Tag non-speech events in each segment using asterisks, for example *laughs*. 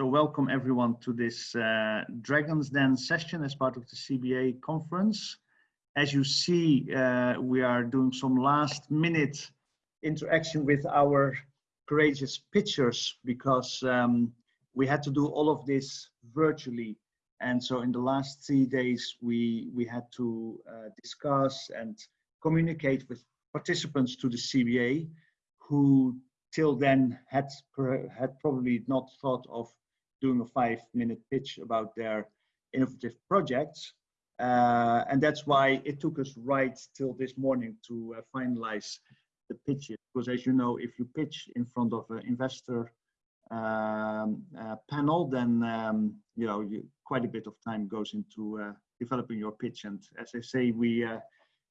So welcome everyone to this uh, Dragon's Den session as part of the CBA conference. As you see, uh, we are doing some last minute interaction with our courageous pitchers because um, we had to do all of this virtually. And so in the last three days, we, we had to uh, discuss and communicate with participants to the CBA who till then had had probably not thought of doing a five minute pitch about their innovative projects. Uh, and that's why it took us right till this morning to uh, finalize the pitches. Because as you know if you pitch in front of an investor um, uh, panel then um, you know you, quite a bit of time goes into uh, developing your pitch. And as i say we uh,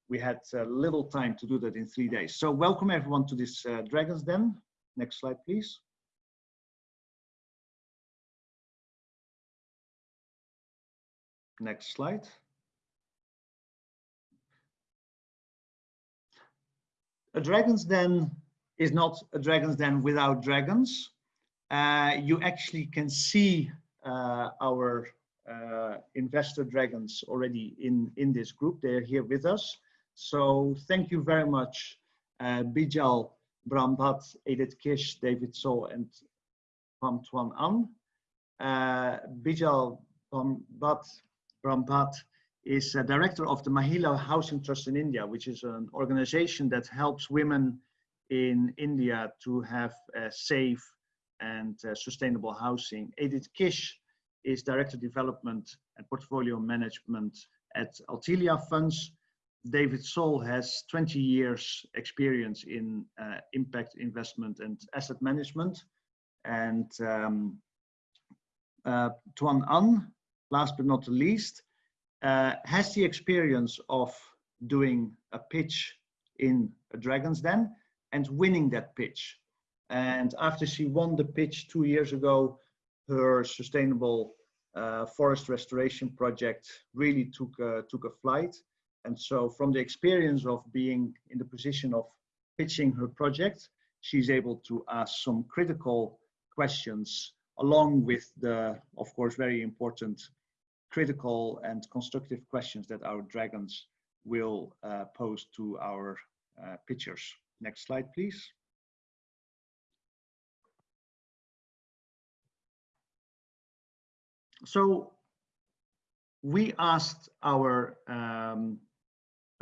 we had uh, little time to do that in three days. So welcome everyone to this dragons den. Next slide, please. Next slide. A dragon's den is not a dragon's den without dragons. Uh, you actually can see uh, our uh, investor dragons already in, in this group. They're here with us. So thank you very much, uh, Bijal Brahmbhatt, Edith Kish, David So, and Pam Tuan An. Uh, Bijal Brahmbhatt, Brahmbhatt is a director of the Mahila Housing Trust in India, which is an organization that helps women in India to have safe and uh, sustainable housing. Edith Kish is Director Development and Portfolio Management at Althelia Funds, David Sol has 20 years experience in uh, impact investment and asset management. And um, uh, Tuan An, last but not the least, uh, has the experience of doing a pitch in a Dragon's Den and winning that pitch. And after she won the pitch two years ago, her sustainable uh, forest restoration project really took, uh, took a flight and so from the experience of being in the position of pitching her project, she's able to ask some critical questions along with the, of course, very important critical and constructive questions that our dragons will uh, pose to our uh, pitchers. Next slide, please. So we asked our um,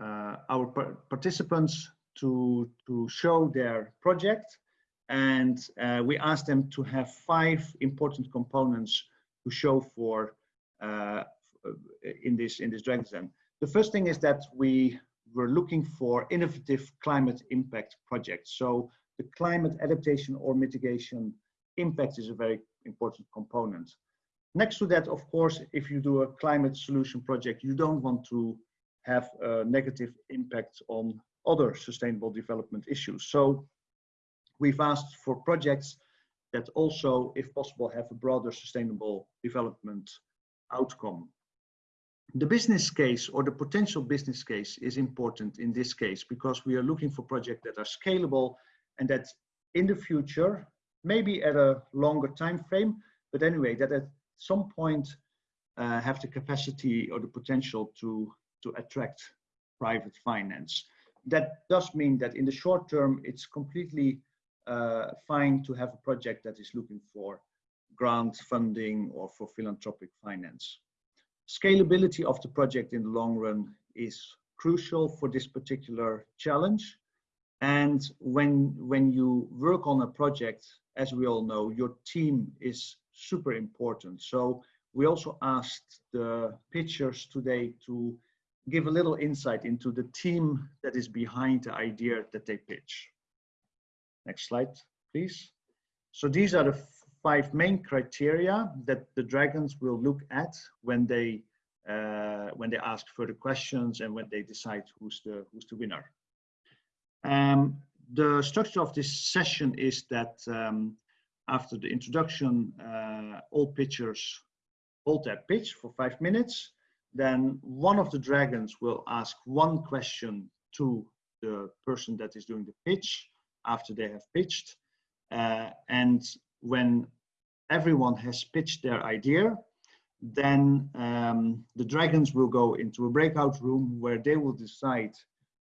uh, our participants to, to show their project and uh, we asked them to have five important components to show for Uh, in this in this Dragon's Den. The first thing is that we were looking for innovative climate impact projects. So the climate adaptation or mitigation impact is a very important component. Next to that, of course, if you do a climate solution project, you don't want to have a negative impact on other sustainable development issues. So we've asked for projects that also, if possible, have a broader sustainable development outcome. The business case or the potential business case is important in this case because we are looking for projects that are scalable and that in the future, maybe at a longer time frame, but anyway, that at some point uh, have the capacity or the potential to to attract private finance. That does mean that in the short term, it's completely uh, fine to have a project that is looking for grant funding or for philanthropic finance. Scalability of the project in the long run is crucial for this particular challenge. And when, when you work on a project, as we all know, your team is super important. So we also asked the pitchers today to give a little insight into the team that is behind the idea that they pitch. Next slide, please. So these are the five main criteria that the dragons will look at when they uh, when they ask further questions and when they decide who's the who's the winner. Um, the structure of this session is that um, after the introduction, uh, all pitchers hold their pitch for five minutes then one of the dragons will ask one question to the person that is doing the pitch after they have pitched. Uh, and when everyone has pitched their idea, then um, the dragons will go into a breakout room where they will decide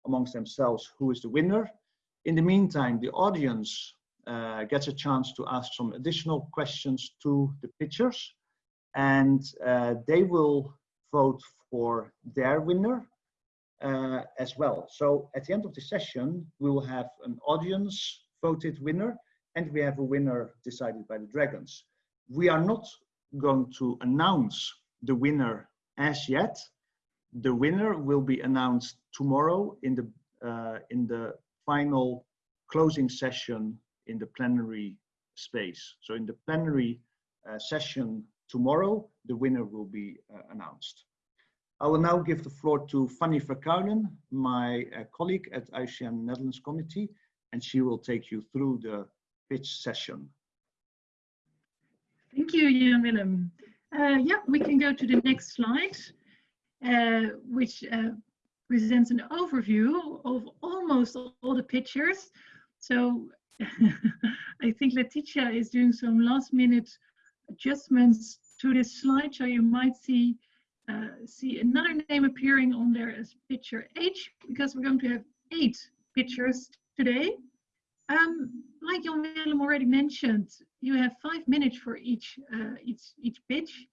amongst themselves who is the winner. In the meantime, the audience uh, gets a chance to ask some additional questions to the pitchers and uh, they will vote for their winner uh, as well. So at the end of the session, we will have an audience voted winner and we have a winner decided by the dragons. We are not going to announce the winner as yet. The winner will be announced tomorrow in the uh, in the final closing session in the plenary space. So in the plenary uh, session tomorrow, the winner will be uh, announced. I will now give the floor to Fanny Verkuilen, my uh, colleague at IUCN Netherlands Committee, and she will take you through the pitch session. Thank you, Jan Willem. Uh, yeah, we can go to the next slide, uh, which uh, presents an overview of almost all the pictures. So *laughs* I think Letitia is doing some last minute adjustments to this slide. So you might see uh, see another name appearing on there as picture H because we're going to have eight pictures today. Um, like Jan Willem already mentioned, you have five minutes for each uh, each each pitch.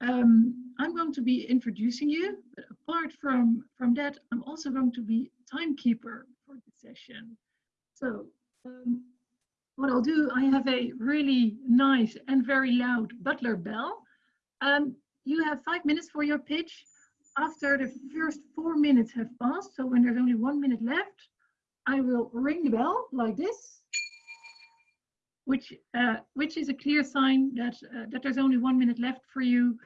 Um, I'm going to be introducing you, but apart from from that, I'm also going to be timekeeper for the session. So um, what I'll do, I have a really nice and very loud butler bell. Um, you have five minutes for your pitch. After the first four minutes have passed, so when there's only one minute left, I will ring the bell like this, which uh, which is a clear sign that uh, that there's only one minute left for you.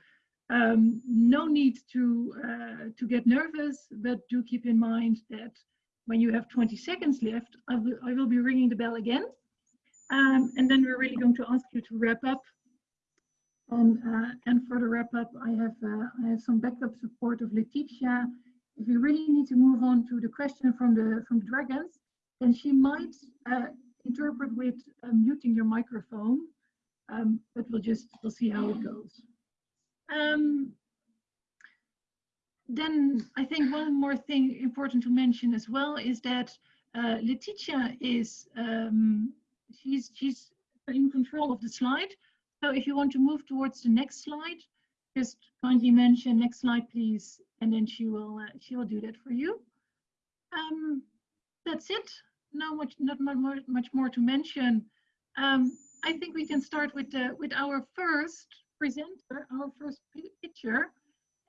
Um, no need to uh, to get nervous, but do keep in mind that when you have 20 seconds left, I will I will be ringing the bell again, um, and then we're really going to ask you to wrap up. And uh, and for the wrap up, I have uh, I have some backup support of Letitia if you really need to move on to the question from the from the dragons, then she might uh, interpret with uh, muting your microphone, um, but we'll just we'll see how it goes. Um, then I think one more thing important to mention as well is that uh, Letitia is um, she's she's in control of the slide. So if you want to move towards the next slide, just kindly mention next slide, please, and then she will uh, she will do that for you. Um, that's it. No much, not much, much more to mention. Um, I think we can start with the with our first presenter, our first picture,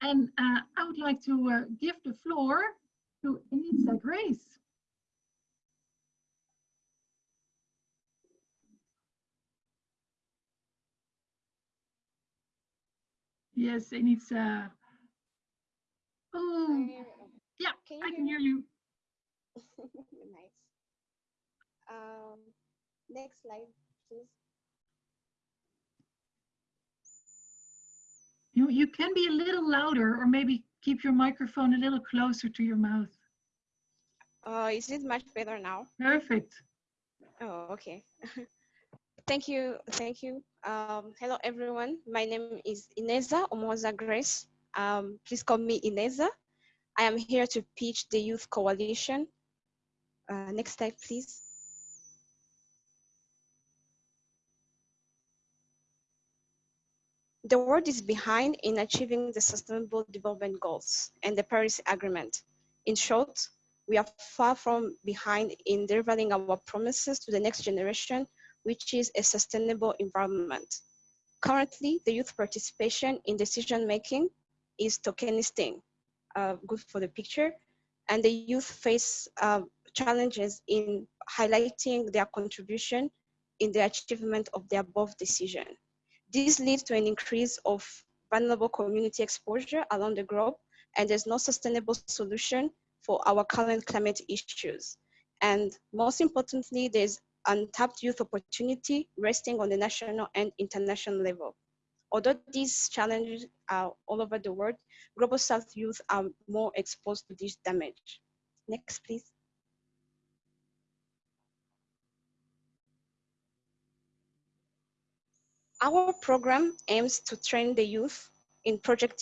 and uh, I would like to uh, give the floor to Anita Grace. Yes, uh oh yeah, can I can hear you. *laughs* nice. Um, next slide, please. You you can be a little louder or maybe keep your microphone a little closer to your mouth. Uh, is it much better now? Perfect. Oh, okay. *laughs* Thank you. Thank you. Um, hello, everyone. My name is Ineza Umuhoza Grace. Um, please call me Ineza. I am here to pitch the Youth Coalition. Uh, next slide, please. The world is behind in achieving the Sustainable Development Goals and the Paris Agreement. In short, we are far from behind in delivering our promises to the next generation which is a sustainable environment. Currently, the youth participation in decision making is tokenistic, uh, good for the picture, and the youth face uh, challenges in highlighting their contribution in the achievement of the above decision. This leads to an increase of vulnerable community exposure along the globe, and there's no sustainable solution for our current climate issues. And most importantly, there's untapped youth opportunity resting on the national and international level. Although these challenges are all over the world, Global South youth are more exposed to this damage. Next, please. Our program aims to train the youth in project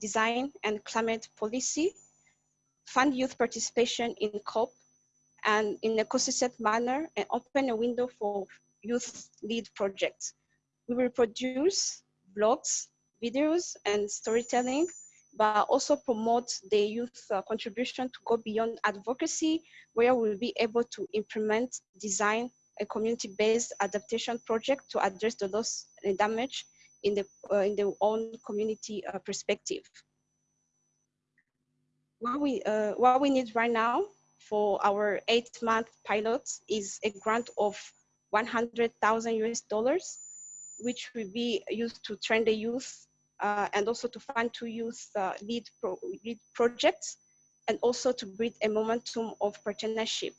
design and climate policy, fund youth participation in COP, and in a consistent manner, and open a window for youth lead projects. We will produce blogs, videos, and storytelling, but also promote the youth uh, contribution to go beyond advocacy, where we'll be able to implement, design a community-based adaptation project to address the loss and damage in the uh, in their own community uh, perspective. What we uh, what we need right now for our eight-month pilot is a grant of 100,000 US dollars, which will be used to train the youth uh, and also to fund two youth uh, lead, pro lead projects and also to build a momentum of partnership.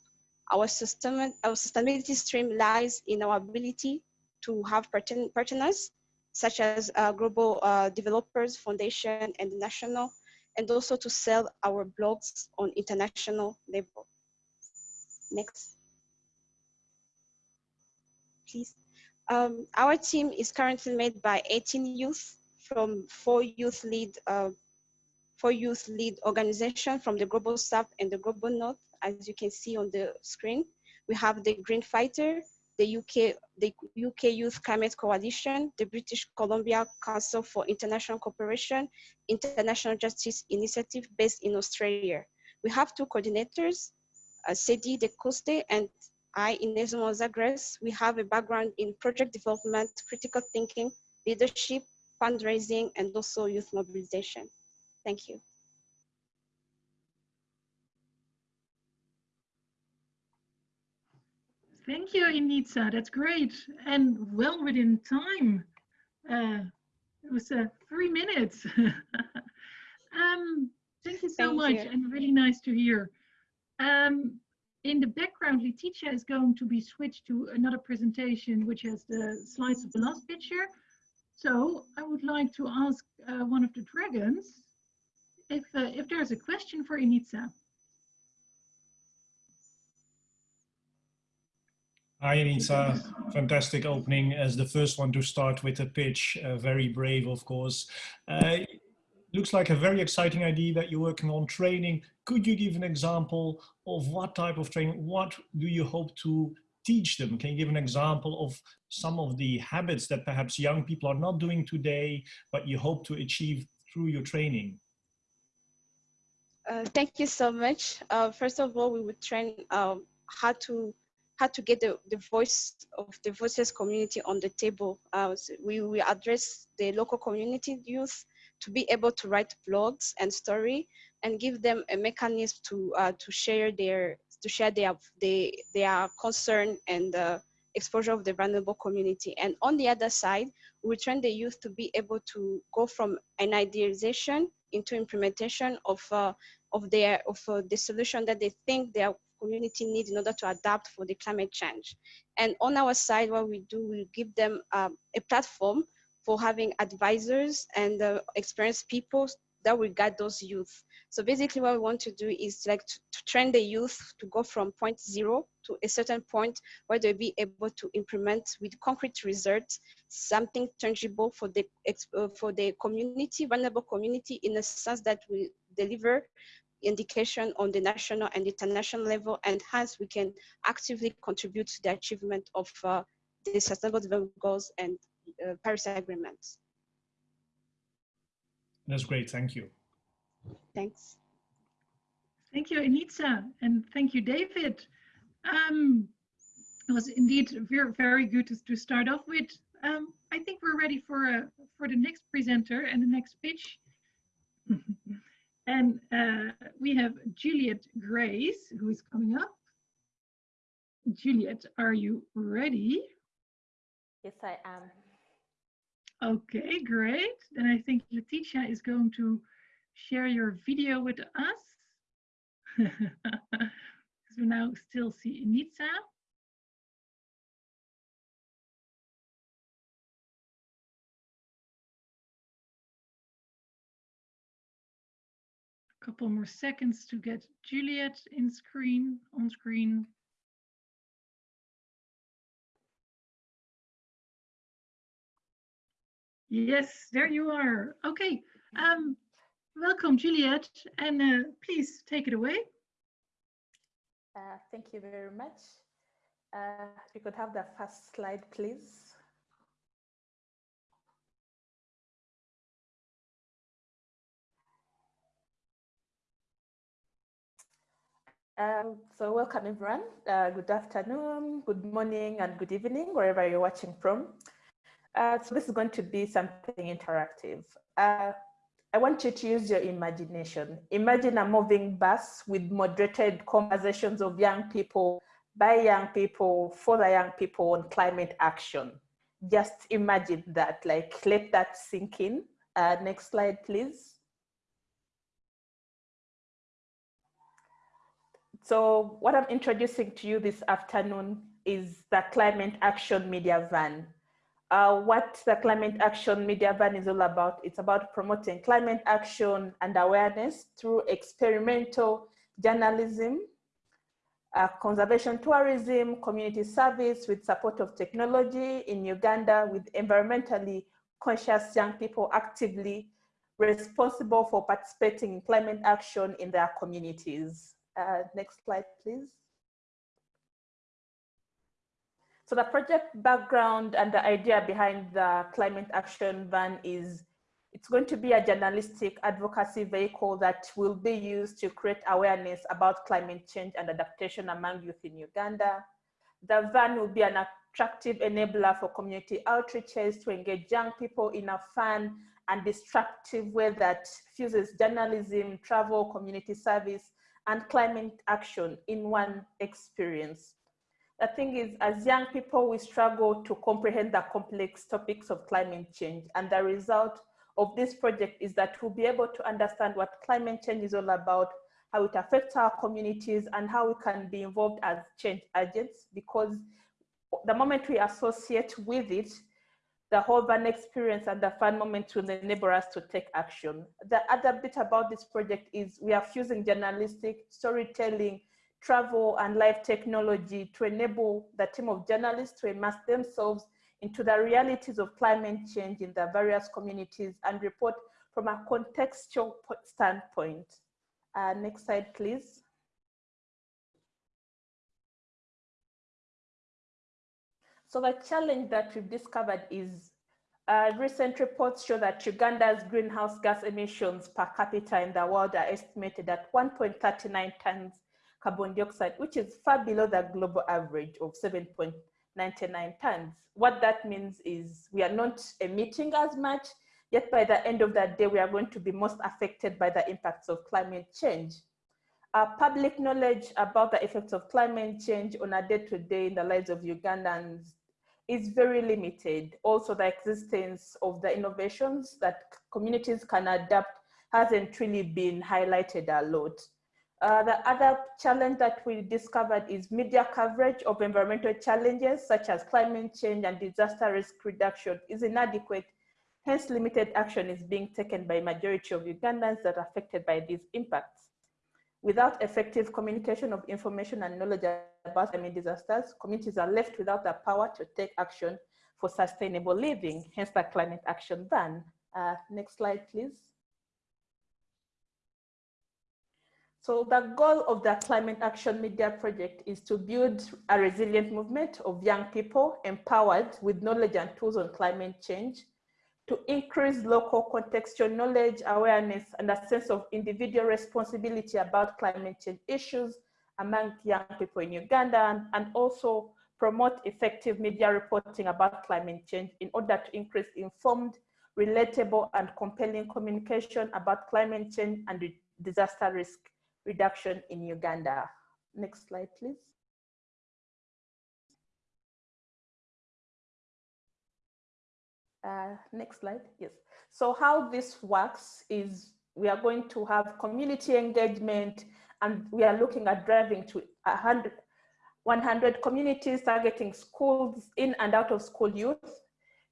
Our, system, our sustainability stream lies in our ability to have partners such as uh, Global uh, Developers Foundation and national, and also to sell our blogs on international level. Next. Please. Um, our team is currently made by 18 youth from four youth lead uh, four youth lead organization from the Global South and the Global North, as you can see on the screen. We have the Green Fighter, the UK, the UK Youth Climate Coalition, the British Columbia Council for International Cooperation, International Justice Initiative based in Australia. We have two coordinators, uh, Sedi De Coste and I, Ineza Grace. We have a background in project development, critical thinking, leadership, fundraising, and also youth mobilization. Thank you. Thank you, Initza. That's great. And well within time. Uh, it was uh, three minutes. *laughs* um, thank you so thank much you. and really nice to hear. Um, in the background, Letitia is going to be switched to another presentation, which has the slides of the last picture. So I would like to ask uh, one of the dragons if, uh, if there's a question for Initza. Hi, Anita. Fantastic opening as the first one to start with a pitch. Uh, very brave, of course. Looks like a very exciting idea that you're working on training. Could you give an example of what type of training? What do you hope to teach them? Can you give an example of some of the habits that perhaps young people are not doing today, but you hope to achieve through your training? Uh, thank you so much. Uh, first of all, we would train um, how to how to get the, the voice of the voices community on the table. Uh, so we will address the local community youth to be able to write blogs and story and give them a mechanism to uh, to share their to share their their, their concern and uh, exposure of the vulnerable community. And on the other side, we train the youth to be able to go from an idealization into implementation of uh, of their of uh, the solution that they think their community needs in order to adapt for the climate change. And on our side, what we do, we give them um, a platform for having advisors and uh, experienced people that will guide those youth. So basically what we want to do is like to, to, train the youth to go from point zero to a certain point where they'll be able to implement with concrete results, something tangible for the, uh, for the community, vulnerable community in a sense that we deliver indication on the national and international level, and hence we can actively contribute to the achievement of uh, the Sustainable Development Goals and Paris Agreement. That's great, thank you. Thanks. Thank you, Anitza, and thank you, David. Um, it was indeed very, very good to, to start off with. Um, I think we're ready for uh, for the next presenter and the next pitch. *laughs* And uh, we have Juliet Grace, who is coming up. Juliet, are you ready? Yes, I am. Okay, great. Then I think Letitia is going to share your video with us. *laughs* Because we now still see Initza. couple more seconds to get Juliet in screen, on screen. Yes, there you are. Okay. Um, welcome, Juliet, and uh, please take it away. Uh, thank you very much. Uh, you could have the first slide, please. Um, so welcome everyone. Uh, good afternoon, good morning, and good evening, wherever you're watching from. Uh, so this is going to be something interactive. Uh, I want you to use your imagination. Imagine a moving bus with moderated conversations of young people, by young people, for the young people on climate action. Just imagine that, like let that sink in. Uh, next slide, please. So what I'm introducing to you this afternoon is the Climate Action Media Van. Uh, what the Climate Action Media Van is all about, it's about promoting climate action and awareness through experimental journalism, uh, conservation tourism, community service with support of technology in Uganda with environmentally conscious young people actively responsible for participating in climate action in their communities. Uh, next slide, please. So the project background and the idea behind the climate action van is it's going to be a journalistic advocacy vehicle that will be used to create awareness about climate change and adaptation among youth in Uganda. The van will be an attractive enabler for community outreaches to engage young people in a fun and disruptive way that fuses journalism, travel, community service, and climate action in one experience. The thing is, as young people, we struggle to comprehend the complex topics of climate change. And the result of this project is that we'll be able to understand what climate change is all about, how it affects our communities, and how we can be involved as change agents. Because the moment we associate with it, the whole van experience and the fun moment will enable us to take action. The other bit about this project is we are fusing journalistic storytelling, travel and live technology to enable the team of journalists to immerse themselves into the realities of climate change in the various communities and report from a contextual standpoint. Uh, next slide, please. So the challenge that we've discovered is uh, recent reports show that Uganda's greenhouse gas emissions per capita in the world are estimated at 1.39 tons carbon dioxide, which is far below the global average of 7.99 tons. What that means is we are not emitting as much, yet by the end of that day, we are going to be most affected by the impacts of climate change. Uh, public knowledge about the effects of climate change on a day-to-day -day in the lives of Ugandans is very limited. Also, the existence of the innovations that communities can adapt hasn't really been highlighted a lot. Uh, the other challenge that we discovered is media coverage of environmental challenges such as climate change and disaster risk reduction is inadequate. Hence, limited action is being taken by majority of Ugandans that are affected by these impacts. Without effective communication of information and knowledge about climate disasters, communities are left without the power to take action for sustainable living, hence the climate action van. Uh, next slide, please. So the goal of the Climate Action Media Project is to build a resilient movement of young people empowered with knowledge and tools on climate change to increase local contextual knowledge, awareness, and a sense of individual responsibility about climate change issues among young people in Uganda, and, also promote effective media reporting about climate change in order to increase informed, relatable, and compelling communication about climate change and disaster risk reduction in Uganda. Next slide, please. Uh, next slide, yes. So how this works is we are going to have community engagement and we are looking at driving to 100, 100 communities targeting schools in and out of school youth.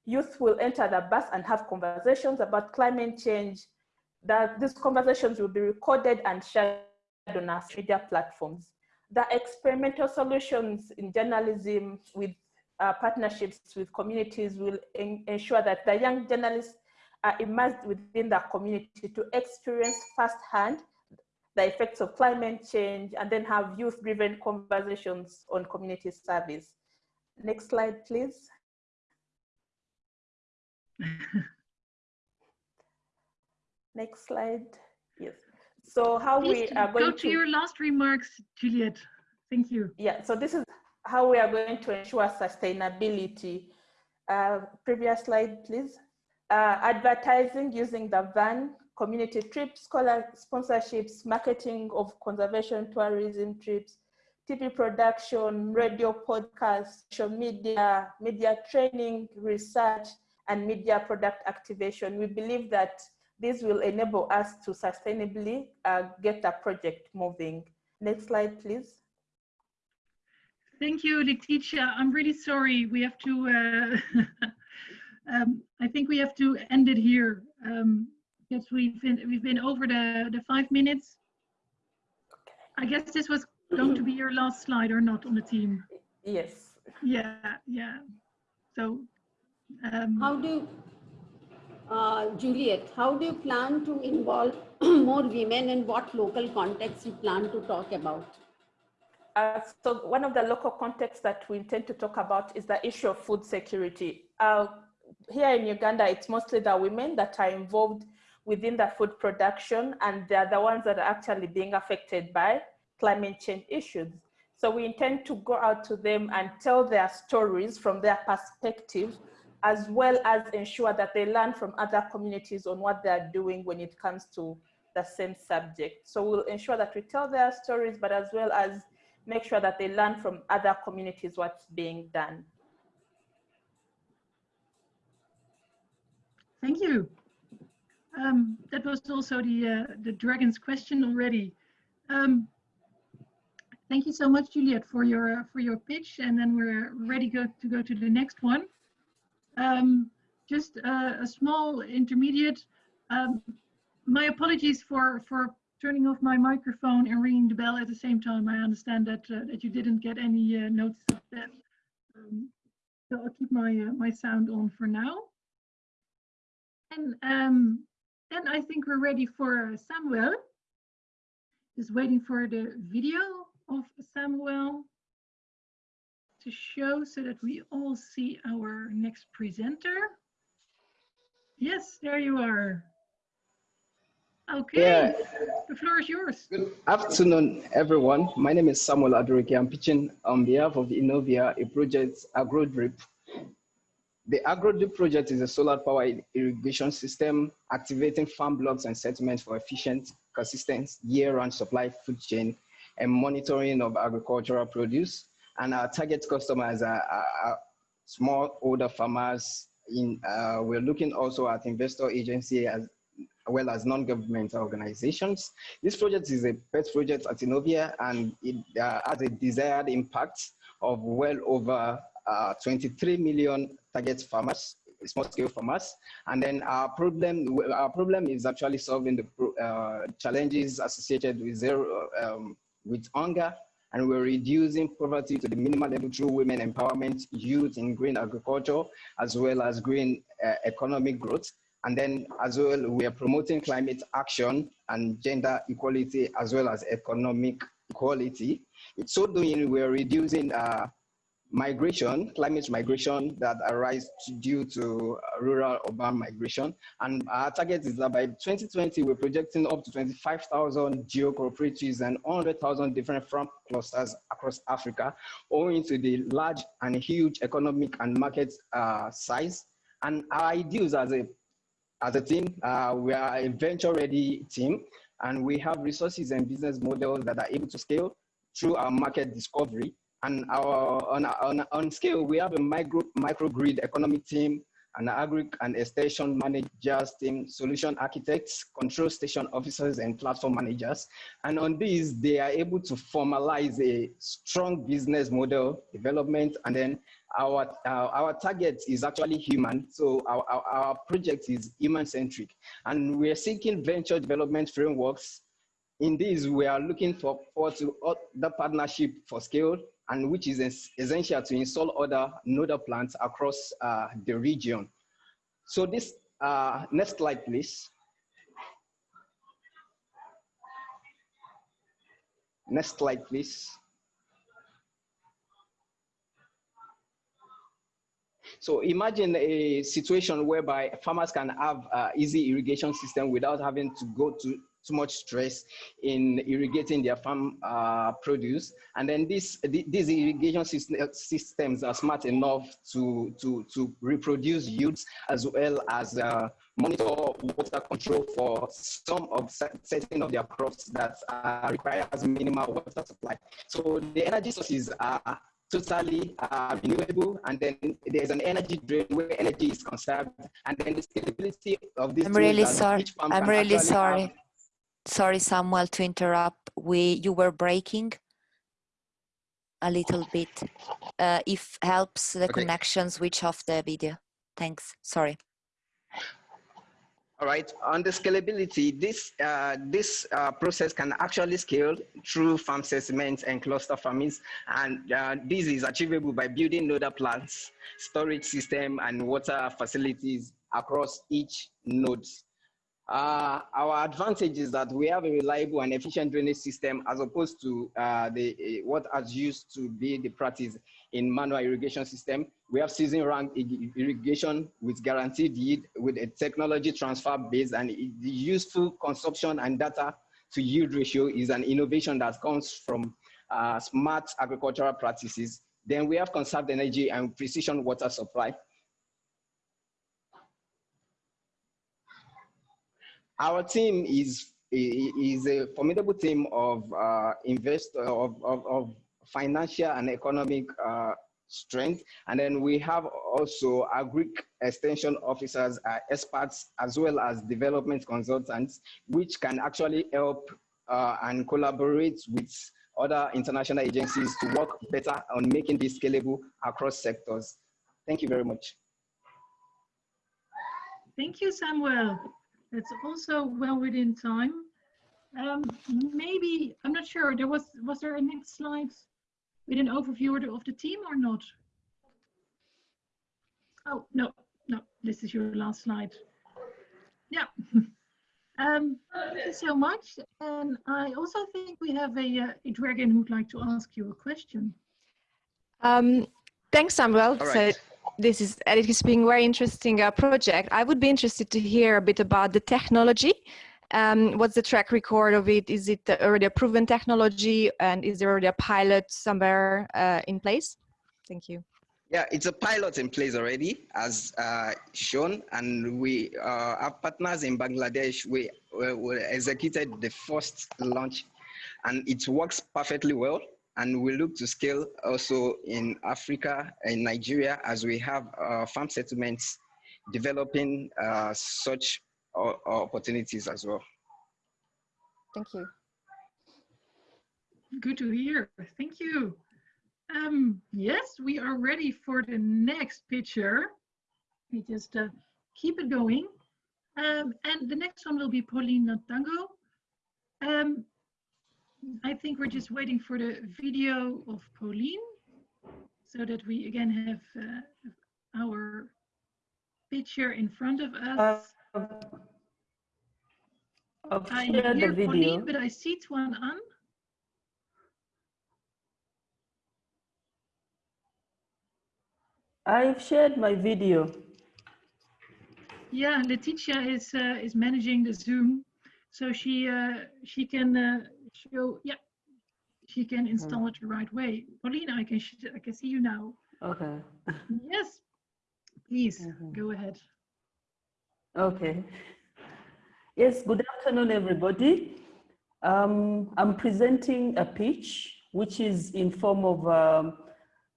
Youth will enter the bus and have conversations about climate change. That these conversations will be recorded and shared on our media platforms. The experimental solutions in journalism with uh, partnerships with communities will ensure that the young journalists are immersed within the community to experience firsthand the effects of climate change and then have youth-driven conversations on community service. Next slide, please. *laughs* Next slide. So how Please we are going go to, to your last remarks, Juliet. Thank you. Yeah, so this is how we are going to ensure sustainability. Uh, previous slide, please. Uh, advertising using the van, community trips, scholar sponsorships, marketing of conservation tourism trips, TV production, radio podcasts, social media, media training, research, and media product activation. We believe that this will enable us to sustainably uh, get the project moving. Next slide, please. Thank you, Letitia. I'm really sorry. We have to, uh, *laughs* um, I think we have to end it here um, because we've been, we've been over the, the five minutes. I guess this was going to be your last slide or not on the team? Yes. Yeah, yeah. So um, how do uh, Juliet, how do you plan to involve *clears throat* more women and what local context you plan to talk about? Uh, so one of the local contexts that we intend to talk about is the issue of food security. Uh, here in Uganda, it's mostly the women that are involved within the food production and they're the ones that are actually being affected by climate change issues. So we intend to go out to them and tell their stories from their perspective as well as ensure that they learn from other communities on what they're doing when it comes to the same subject. So we'll ensure that we tell their stories, but as well as make sure that they learn from other communities what's being done. Thank you. Um, that was also the uh, the dragon's question already. Um, thank you so much, Juliet, for your uh, for your pitch, and then we're ready go, to go to the next one. Um, just a, a, small intermediate. Um, my apologies for, for turning off my microphone and ringing the bell at the same time. I understand that uh, that you didn't get any uh, notice of that. Um, so I'll keep my uh, my sound on for now. And um, then I think we're ready for Samuel. Just waiting for the video of Samuel to show so that we all see our next presenter. Yes, there you are. Okay, yeah. the floor is yours. Good afternoon, everyone. My name is Samuel Adurike. I'm pitching on behalf of Innovia, a project, AgroDrip. The AgroDrip project is a solar power irrigation system activating farm blocks and settlements for efficient, consistent year-round supply food chain and monitoring of agricultural produce and our target customers are, are, small older farmers. In uh, we're looking also at investor agency as well as non-government organizations. This project is a pet project at Inovia and it uh, has a desired impact of well over uh, 23 million target farmers, small scale farmers. And then our problem, our problem is actually solving the uh, challenges associated with zero, um, with hunger and we're reducing poverty to the minimal level through women empowerment, youth in green agriculture, as well as green uh, economic growth. And then as well, we are promoting climate action and gender equality, as well as economic equality. It's so doing, we're reducing uh, migration, climate migration that arise due to rural urban migration. And our target is that by 2020, we're projecting up to 25,000 geo and 100,000 different farm clusters across Africa, owing to the large and huge economic and market uh, size. And our ideals as a, as a team, uh, we are a venture ready team, and we have resources and business models that are able to scale through our market discovery and our, on, on, on scale, we have a micro, microgrid economic team, an agri and extension managers team, solution architects, control station officers, and platform managers. And on these, they are able to formalize a strong business model development. And then our, our, our target is actually human. So our, our, our project is human centric. And we're seeking venture development frameworks in this, we are looking for, for to the partnership for scale and which is essential to install other nodal plants across uh, the region. So this, uh, next slide, please. Next slide, please. So imagine a situation whereby farmers can have uh, easy irrigation system without having to go to too much stress in irrigating their farm uh, produce. And then this, th- these irrigation systems are smart enough to, to, to reproduce yields as well as uh, monitor water control for some of cer- certain of their crops that uh, requires minimal water supply. So the energy sources are totally uh, renewable, and then there's an energy drain where energy is conserved, and then the scalability of this. I'm really sorry. I'm really sorry. Sorry, Samuel, to interrupt. We you were breaking a little bit. Uh, if helps the Okay. connection, switch off the video. Thanks. Sorry. All right, on the scalability, this, uh, this uh, process can actually scale through farm segments and cluster farmings. And uh, this is achievable by building nodal plants, storage system, and water facilities across each node. Uh, our advantage is that we have a reliable and efficient drainage system as opposed to uh, the, eh, what has used to be the practice in manual irrigation system. We have season round irrigation with guaranteed yield with a technology transfer base and the useful consumption and data to yield ratio is an innovation that comes from uh, smart agricultural practices. Then we have conserved energy and precision water supply. Our team is is a formidable team of uh, invest of, of, of financial and economic uh, strength, and then we have also agri extension officers, uh, experts, as well as development consultants, which can actually help uh, and collaborate with other international agencies to work better on making this scalable across sectors. Thank you very much. Thank you, Samuel. It's also well within time. Um, maybe, I'm not sure, there was, was there a next slide with an overview of the- team or not? Oh, no, no, this is your last slide. Yeah. *laughs* Um, thank you so much. And I also think we have a, uh, a dragon who'd like to ask you a question. Um, thanks, Samuel. All So right. This is it has been very interesting uh, project. I would be interested to hear a bit about the technology. Um, what's the track record of it? Is it already a proven technology, and is there already a pilot somewhere uh, in place? Thank you. Yeah, it's a pilot in place already, as uh, shown, and we uh, have partners in Bangladesh. We, we, we executed the first launch, and it works perfectly well. And we look to scale also in Africa and Nigeria as we have uh, farm settlements developing uh, such o- opportunities as well. Thank you. Good to hear. Thank you. Um, yes, we are ready for the next picture. We just uh, keep it going. Um, and the next one will be Pauline Natango. Um, I think we're just waiting for the video of Pauline so that we again have uh, our picture in front of us. Uh, I shared the hear video. Pauline, but I see Tuan An. I've shared my video. Yeah, Letitia is uh, is managing the Zoom, so she uh, she can uh, show. Yeah, she can install it the right way. Paulina, I can I can see you now. Okay. Yes, please Mhm. go ahead. Okay. Yes, good afternoon, everybody. Um, I'm presenting a pitch, which is in form of um,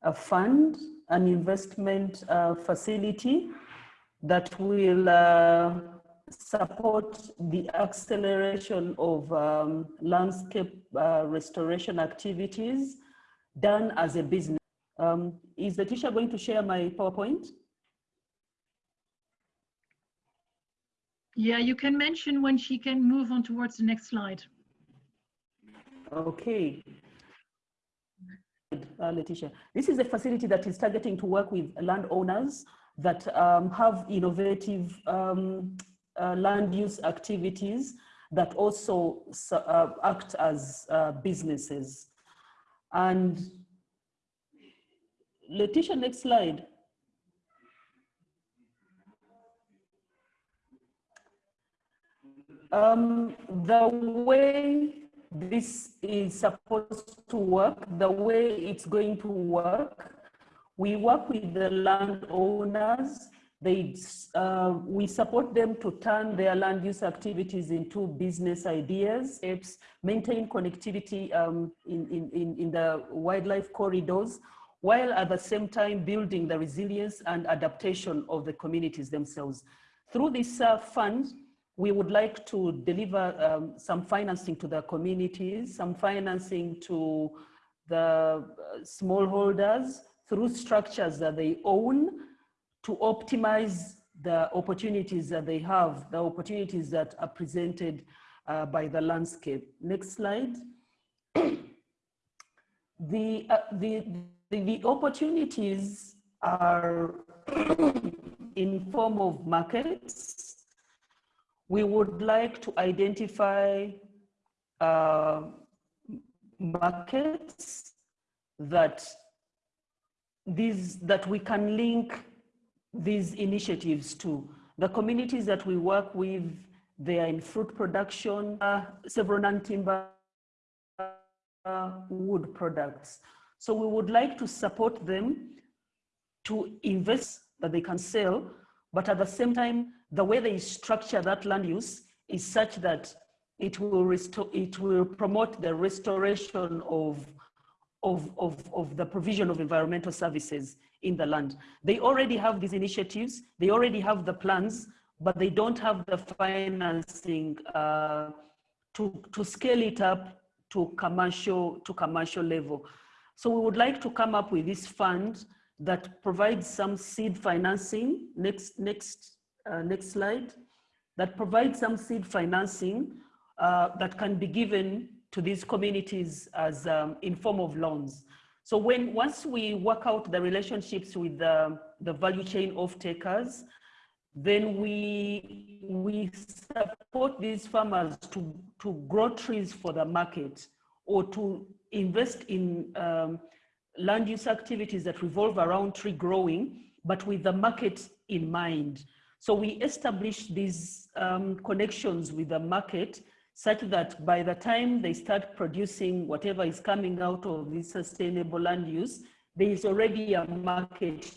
a fund, an investment uh, facility that will uh, support the acceleration of um, landscape uh, restoration activities done as a business. Um, is Letitia going to share my PowerPoint? Yeah, you can mention when she can move on towards the next slide. Okay. uh, Letitia. This is a facility that is targeting to work with landowners that um, have innovative um, uh, land use activities that also uh, act as uh, businesses. And Letitia, next slide. Um, the way this is supposed to work, the way it's going to work, we work with the landowners. They, uh, we support them to turn their land use activities into business ideas, apps, maintain connectivity um, in, in, in the wildlife corridors, while at the same time building the resilience and adaptation of the communities themselves. Through this uh, fund, we would like to deliver um, some financing to the communities, some financing to the uh, smallholders through structures that they own to optimize the opportunities that they have, the opportunities that are presented uh, by the landscape. Next slide. *clears throat* the, uh, the, the, the opportunities are *clears throat* in form of markets, we would like to identify uh, markets that these that we can link these initiatives to. The communities that we work with, they are in fruit production, uh, several non-timber uh, wood products. So we would like to support them to invest that they can sell, but at the same time, the way they structure that land use is such that it will restore, it will promote the restoration of, of, of, of the provision of environmental services in the land. They already have these initiatives, they already have the plans, but they don't have the financing uh, to, to scale it up to commercial, to commercial level. So we would like to come up with this fund that provides some seed financing. Next, next uh, next slide, that provides some seed financing uh, that can be given to these communities as um, in form of loans. So when once we work out the relationships with the, the value chain of takers, then we, we support these farmers to, to grow trees for the market or to invest in um, land use activities that revolve around tree growing, but with the market in mind. So we establish these um, connections with the market such that by the time they start producing whatever is coming out of this sustainable land use, there is already a market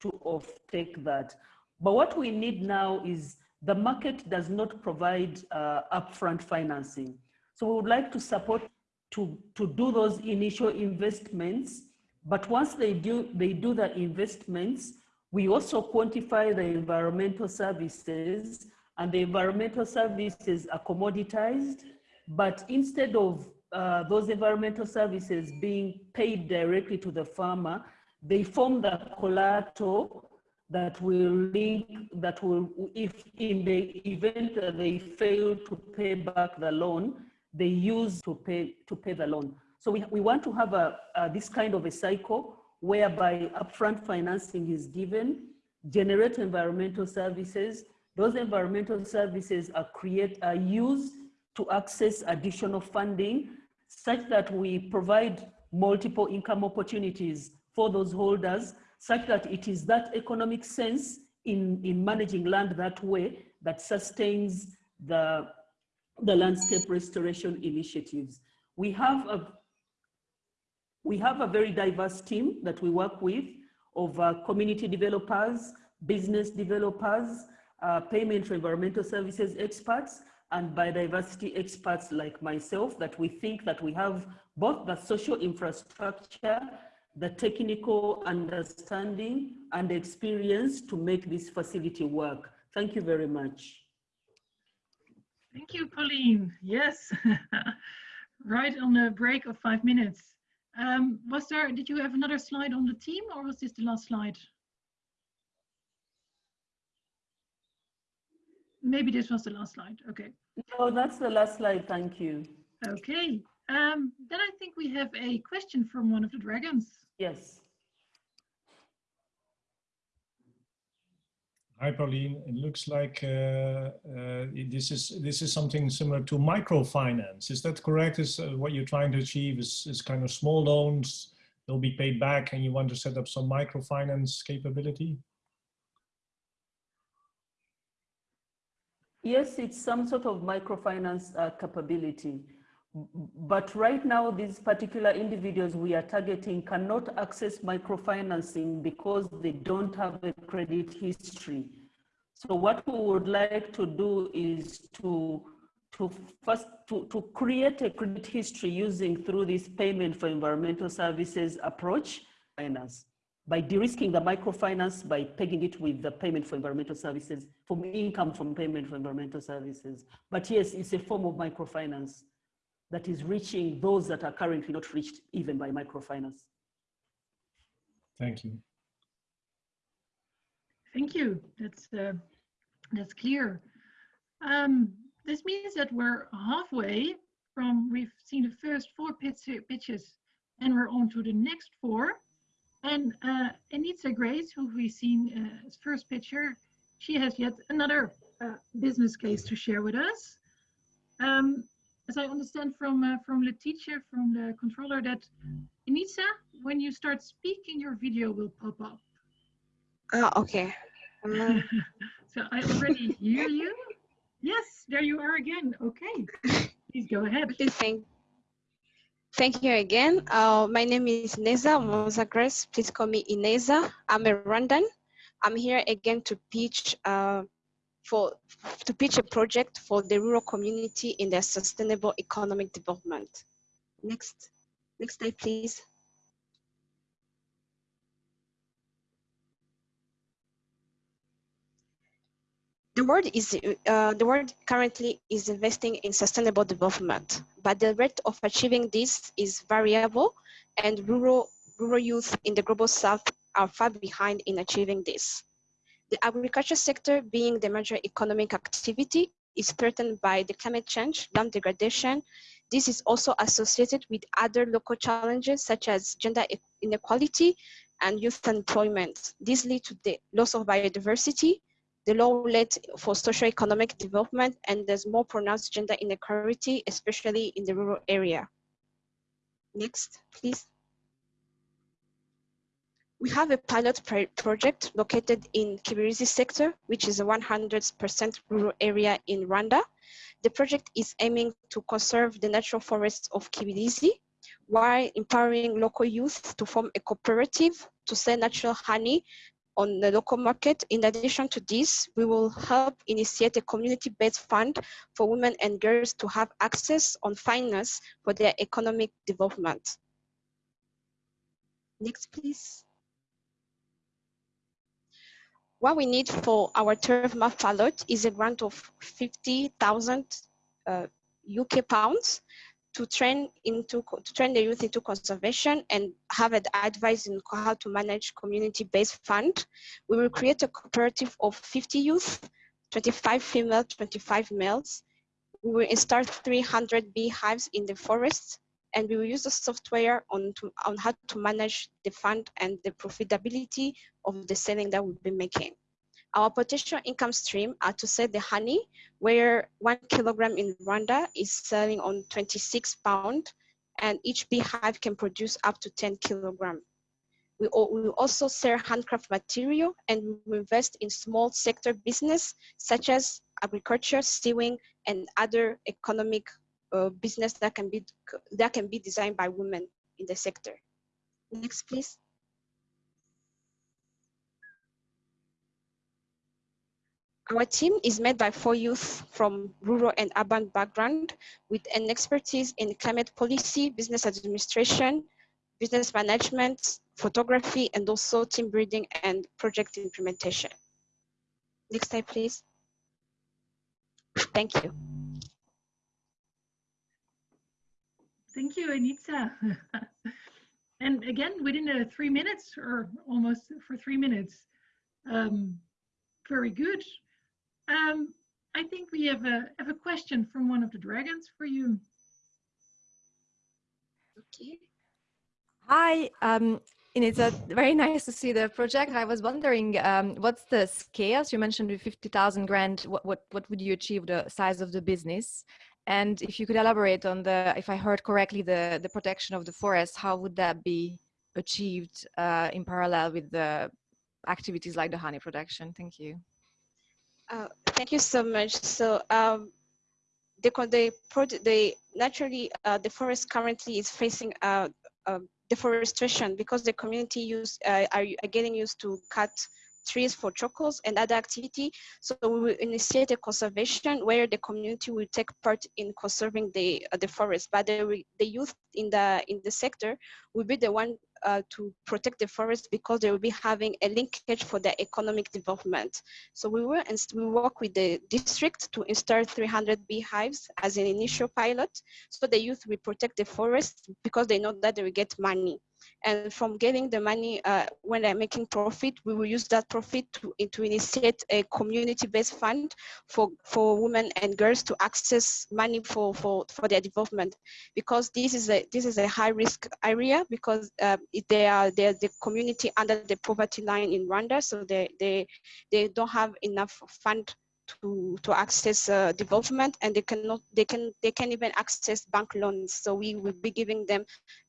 to offtake that. But what we need now is the market does not provide uh, upfront financing. So we would like to support to, to do those initial investments, but once they do, they do the investments, we also quantify the environmental services and the environmental services are commoditized, but instead of uh, those environmental services being paid directly to the farmer, they form the collateral that will link, that will, if in the event that they fail to pay back the loan, they use to pay, to pay the loan. So we, we want to have a, a this kind of a cycle whereby upfront financing is given, generate environmental services. Those environmental services are, create, are used to access additional funding such that we provide multiple income opportunities for those holders such that it is that economic sense in, in managing land that way that sustains the, the landscape restoration initiatives. We have a we have a very diverse team that we work with of uh, community developers, business developers, uh, payment for environmental services experts, and biodiversity experts like myself that we think that we have both the social infrastructure, the technical understanding and experience to make this facility work. Thank you very much. Thank you, Pauline. Yes, *laughs* right on the break of five minutes. Um, was there, did you have another slide on the team or was this the last slide? Maybe this was the last slide, okay. No, that's the last slide, thank you. Okay, Um, then I think we have a question from one of the dragons. Yes. Hi, Pauline. It looks like uh, uh, this is this is something similar to microfinance. Is that correct? Is uh, what you're trying to achieve is, is kind of small loans, they'll be paid back and you want to set up some microfinance capability? Yes, it's some sort of microfinance uh, capability. But right now, these particular individuals we are targeting cannot access microfinancing because they don't have a credit history. So what we would like to do is to, to first to, to create a credit history using through this payment for environmental services approach finance by de-risking the microfinance by pegging it with the payment for environmental services, from income from payment for environmental services. But yes, it's a form of microfinance that is reaching those that are currently not reached even by microfinance. Thank you. Thank you. That's uh, that's clear. Um, this means that we're halfway from we've seen the first four pitch, pitches and we're on to the next four. And uh, Ineza Grace, who we've seen uh, first picture, she has yet another uh, business case to share with us. Um, as I understand from uh, from Letitia, from the controller, that Anita, when you start speaking, your video will pop up. Ah, okay. Um, *laughs* so I already hear you. Yes, there you are again. Okay, please go ahead. Thank, thank you again. Uh, my name is Ineza Umuhoza Grace. Please call me Ineza. I'm a Rwandan. I'm here again to pitch uh, for to pitch a project for the rural community in their sustainable economic development. Next, next slide, please. The world is uh, the world currently is investing in sustainable development, but the rate of achieving this is variable, and rural rural youth in the global south are far behind in achieving this. The agriculture sector, being the major economic activity, is threatened by the climate change, land degradation. This is also associated with other local challenges such as gender inequality and youth employment. This leads to the loss of biodiversity, the low rate for socio-economic development, and there's more pronounced gender inequality, especially in the rural area. Next, please. We have a pilot project located in Kibirizi sector, which is a 100% rural area in Rwanda. The project is aiming to conserve the natural forests of Kibirizi while empowering local youth to form a cooperative to sell natural honey on the local market. In addition to this, we will help initiate a community-based fund for women and girls to have access on finance for their economic development. Next, please. What we need for our turf map pilot is a grant of 50,000 uh, UK pounds to train into to train the youth into conservation and have advice in how to manage community-based fund. We will create a cooperative of 50 youth, 25 female, 25 males. We will install 300 beehives in the forest and we will use the software on, to, on how to manage the fund and the profitability of the selling that we'll be making. Our potential income stream are to sell the honey, where one kilogram in Rwanda is selling on 26 pound, and each beehive can produce up to 10 kilogram. We will also sell handcraft material and we invest in small sector business such as agriculture, sewing, and other economic uh, business that can be that can be designed by women in the sector. Next, please. Our team is made by four youth from rural and urban background with an expertise in climate policy, business administration, business management, photography, and also team building and project implementation. Next slide, please. Thank you. Thank you, Ineza. *laughs* and again, within uh, three minutes or almost for three minutes. Um, very good. Um, I think we have a have a question from one of the dragons for you. Okay. Hi, um, and it's a very nice to see the project. I was wondering, um, what's the scale? You mentioned with 50,000 grand, what, what, what would you achieve the size of the business? And if you could elaborate on the, if I heard correctly, the, the protection of the forest, how would that be achieved uh, in parallel with the activities like the honey production? Thank you. Uh, thank you so much. So um, the, the, the naturally uh, the forest currently is facing uh, um, deforestation because the community use uh, are, are getting used to cut trees for chocolates and other activity. So we will initiate a conservation where the community will take part in conserving the uh, the forest. But the, the youth in the in the sector will be the one uh, to protect the forest because they will be having a linkage for the economic development. So we will we work with the district to install 300 beehives as an initial pilot. So the youth will protect the forest because they know that they will get money. And from getting the money, uh, when they're making profit, we will use that profit to, to initiate a community-based fund for, for women and girls to access money for, for, for their development. Because this is a, this is a high risk area because uh, they are they're the community under the poverty line in Rwanda, so they, they, they don't have enough fund to to access uh, development and they cannot they can they can even access bank loans. So we will be giving them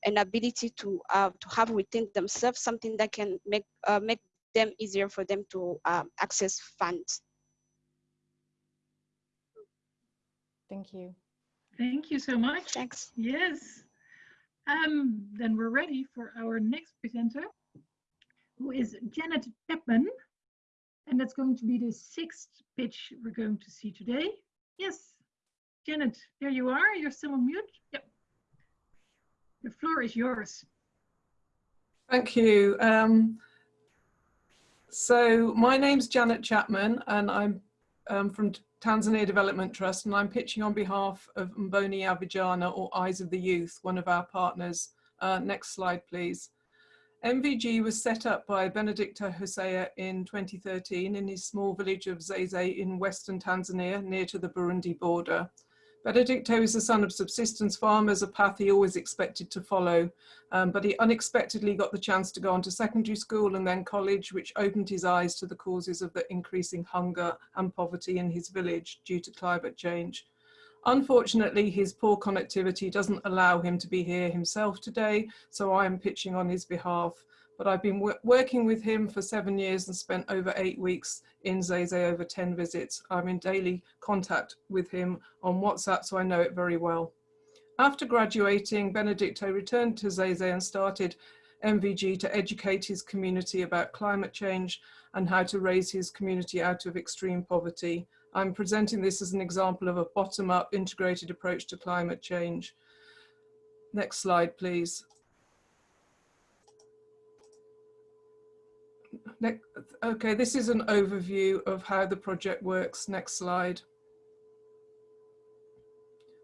an ability to uh, to have within themselves something that can make uh, make them easier for them to um, access funds. Thank you. Thank you so much. Thanks. Yes. Um then we're ready for our next presenter who is janet chapman and that's going to be the sixth pitch we're going to see today. Yes, Janet, there you are. You're still on mute. Yep. The floor is yours. Thank you. Um, so my name's Janet Chapman and I'm um, from Tanzania Development Trust and I'm pitching on behalf of Mboni ya Vijana or Eyes of the Youth, one of our partners. Uh, next slide, please. MVG was set up by Benedicto Hosea in 2013 in his small village of Zeze in western Tanzania near to the Burundi border. Benedicto is the son of subsistence farmers, a path he always expected to follow, um, but he unexpectedly got the chance to go on to secondary school and then college, which opened his eyes to the causes of the increasing hunger and poverty in his village due to climate change. Unfortunately, his poor connectivity doesn't allow him to be here himself today, so I am pitching on his behalf. But I've been working with him for seven years and spent over eight weeks in Zeze, over 10 visits. I'm in daily contact with him on WhatsApp, so I know it very well. After graduating, Benedicto returned to Zeze and started MVG to educate his community about climate change and how to raise his community out of extreme poverty. I'm presenting this as an example of a bottom-up integrated approach to climate change. Next slide, please. okay, this is an overview of how the project works. Next slide.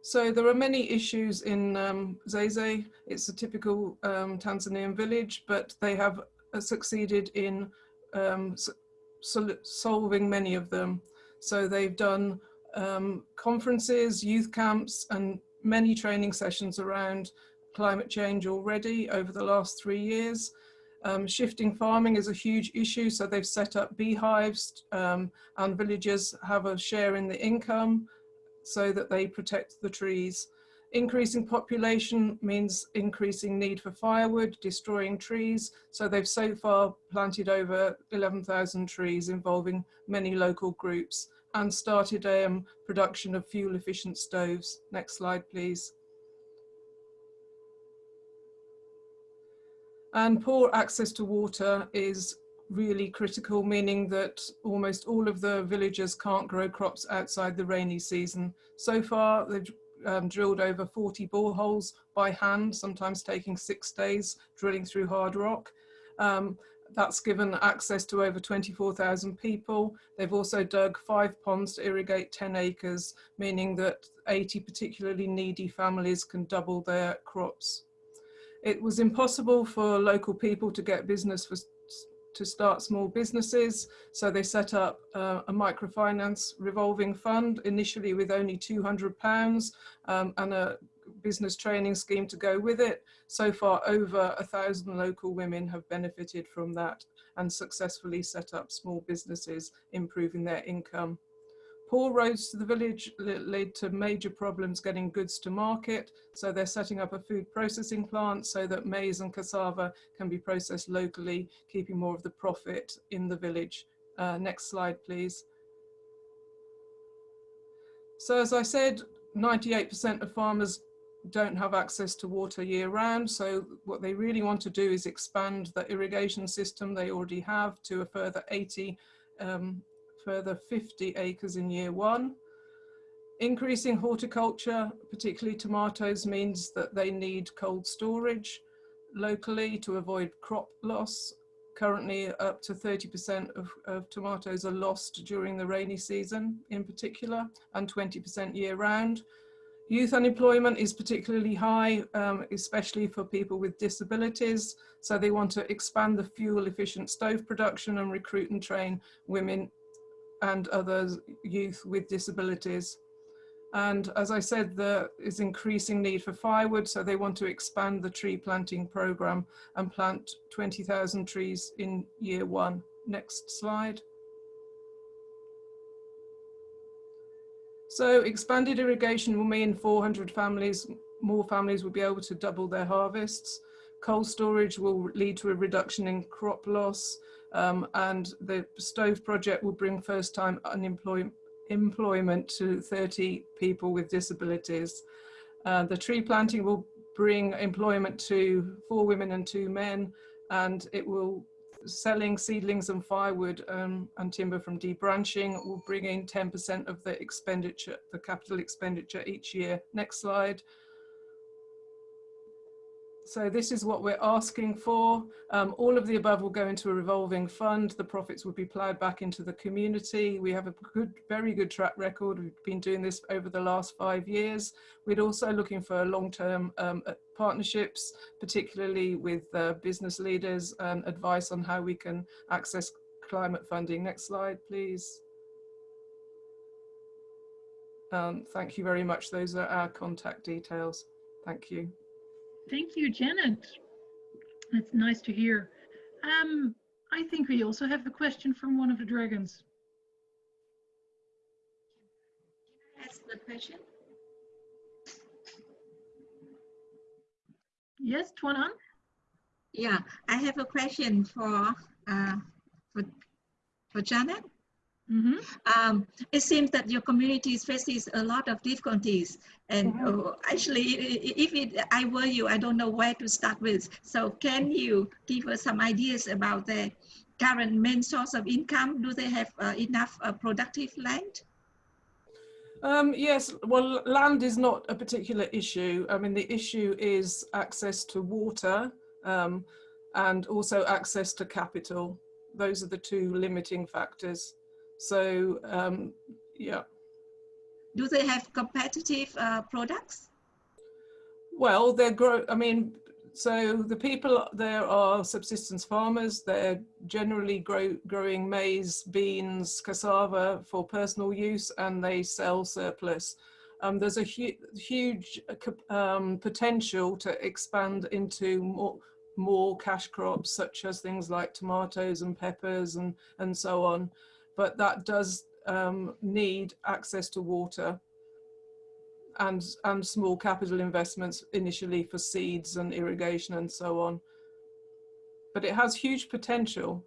So there are many issues in um, Zeze. It's a typical um, Tanzanian village, but they have uh, succeeded in um, sol solving many of them. So they've done um, conferences, youth camps, and many training sessions around climate change already over the last three years. Um, shifting farming is a huge issue, so they've set up beehives um, and villagers have a share in the income so that they protect the trees. Increasing population means increasing need for firewood, destroying trees. So they've so far planted over 11,000 trees involving many local groups and started um, production of fuel efficient stoves. Next slide, please. And poor access to water is really critical, meaning that almost all of the villagers can't grow crops outside the rainy season. So far, they've um, drilled over 40 boreholes by hand, sometimes taking six days drilling through hard rock. Um, that's given access to over 24,000 people. They've also dug five ponds to irrigate 10 acres, meaning that 80 particularly needy families can double their crops. It was impossible for local people to get business for, to start small businesses, so they set up uh, a microfinance revolving fund, initially with only £200 um, and a business training scheme to go with it. So far, over a thousand local women have benefited from that and successfully set up small businesses, improving their income. Poor roads to the village lead to major problems getting goods to market. So they're setting up a food processing plant so that maize and cassava can be processed locally, keeping more of the profit in the village. Uh, next slide, please. So as I said, 98% of farmers don't have access to water year round. So what they really want to do is expand the irrigation system they already have to a further 80 um, further 50 acres in year one. Increasing horticulture, particularly tomatoes, means that they need cold storage locally to avoid crop loss. Currently up to 30% of, of tomatoes are lost during the rainy season in particular and 20% year round. Youth unemployment is particularly high, um, especially for people with disabilities. So they want to expand the fuel efficient stove production and recruit and train women and others youth with disabilities. And as I said, there is increasing need for firewood, so they want to expand the tree planting program and plant 20,000 trees in year one. Next slide. So expanded irrigation will mean 400 families, more families will be able to double their harvests. Cold storage will lead to a reduction in crop loss um, and the stove project will bring first time unemployment employment to 30 people with disabilities. Uh, the tree planting will bring employment to four women and two men and it will selling seedlings and firewood um, and timber from debranching will bring in 10% of the expenditure, the capital expenditure each year. Next slide. So this is what we're asking for. Um, all of the above will go into a revolving fund. The profits will be ploughed back into the community. We have a good, very good track record. We've been doing this over the last five years. We're also looking for long-term um, uh, partnerships, particularly with uh, business leaders and advice on how we can access climate funding. Next slide, please. Um, thank you very much. Those are our contact details. Thank you. Thank you, Janet. That's nice to hear. Um, I think we also have a question from one of the dragons. Can I ask the question. Yes, Tuanan? Yeah, I have a question for uh, for for Janet. Mm -hmm. um, it seems that your community faces a lot of difficulties. And mm -hmm. actually, if it, I were you, I don't know where to start with. So can you give us some ideas about the current main source of income? Do they have uh, enough uh, productive land? Um, yes, well, land is not a particular issue. I mean, the issue is access to water um, and also access to capital. Those are the two limiting factors. So um, yeah. Do they have competitive uh, products? Well, they're grow. I mean, so the people there are subsistence farmers. They're generally grow, growing maize, beans, cassava for personal use, and they sell surplus. Um, there's a hu huge um, potential to expand into more more cash crops, such as things like tomatoes and peppers and and so on but that does um, need access to water and, and small capital investments initially for seeds and irrigation and so on. But it has huge potential.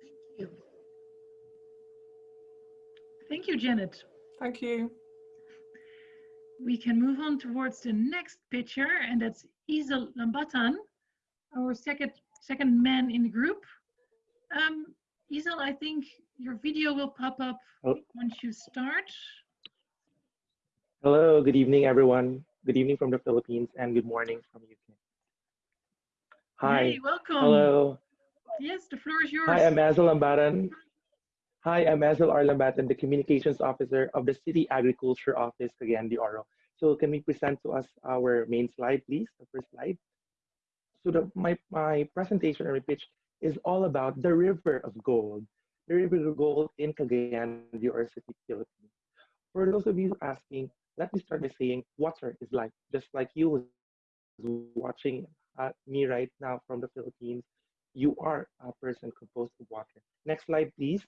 Thank you. Thank you, Janet. Thank you. We can move on towards the next picture, and that's Isel Lambatan, our second second man in the group. Um, Isel, I think your video will pop up oh. once you start. Hello, good evening, everyone. Good evening from the Philippines and good morning from UK. Hi. Hey, welcome. Hello. Yes, the floor is yours. Hi, I'm Azel Lambatan. Hi, I'm Azel R. Lambatan, the Communications Officer of the City Agriculture Office, Cagayan de Oro. So can we present to us our main slide, please, the first slide? So the, my, my presentation or my pitch is all about the river of gold, the river of gold in Cagayan de Oro City, Philippines. for those of you asking, let me start by saying water is life, just like you watching uh, me right now from the Philippines. You are a person composed of water. Next slide, please.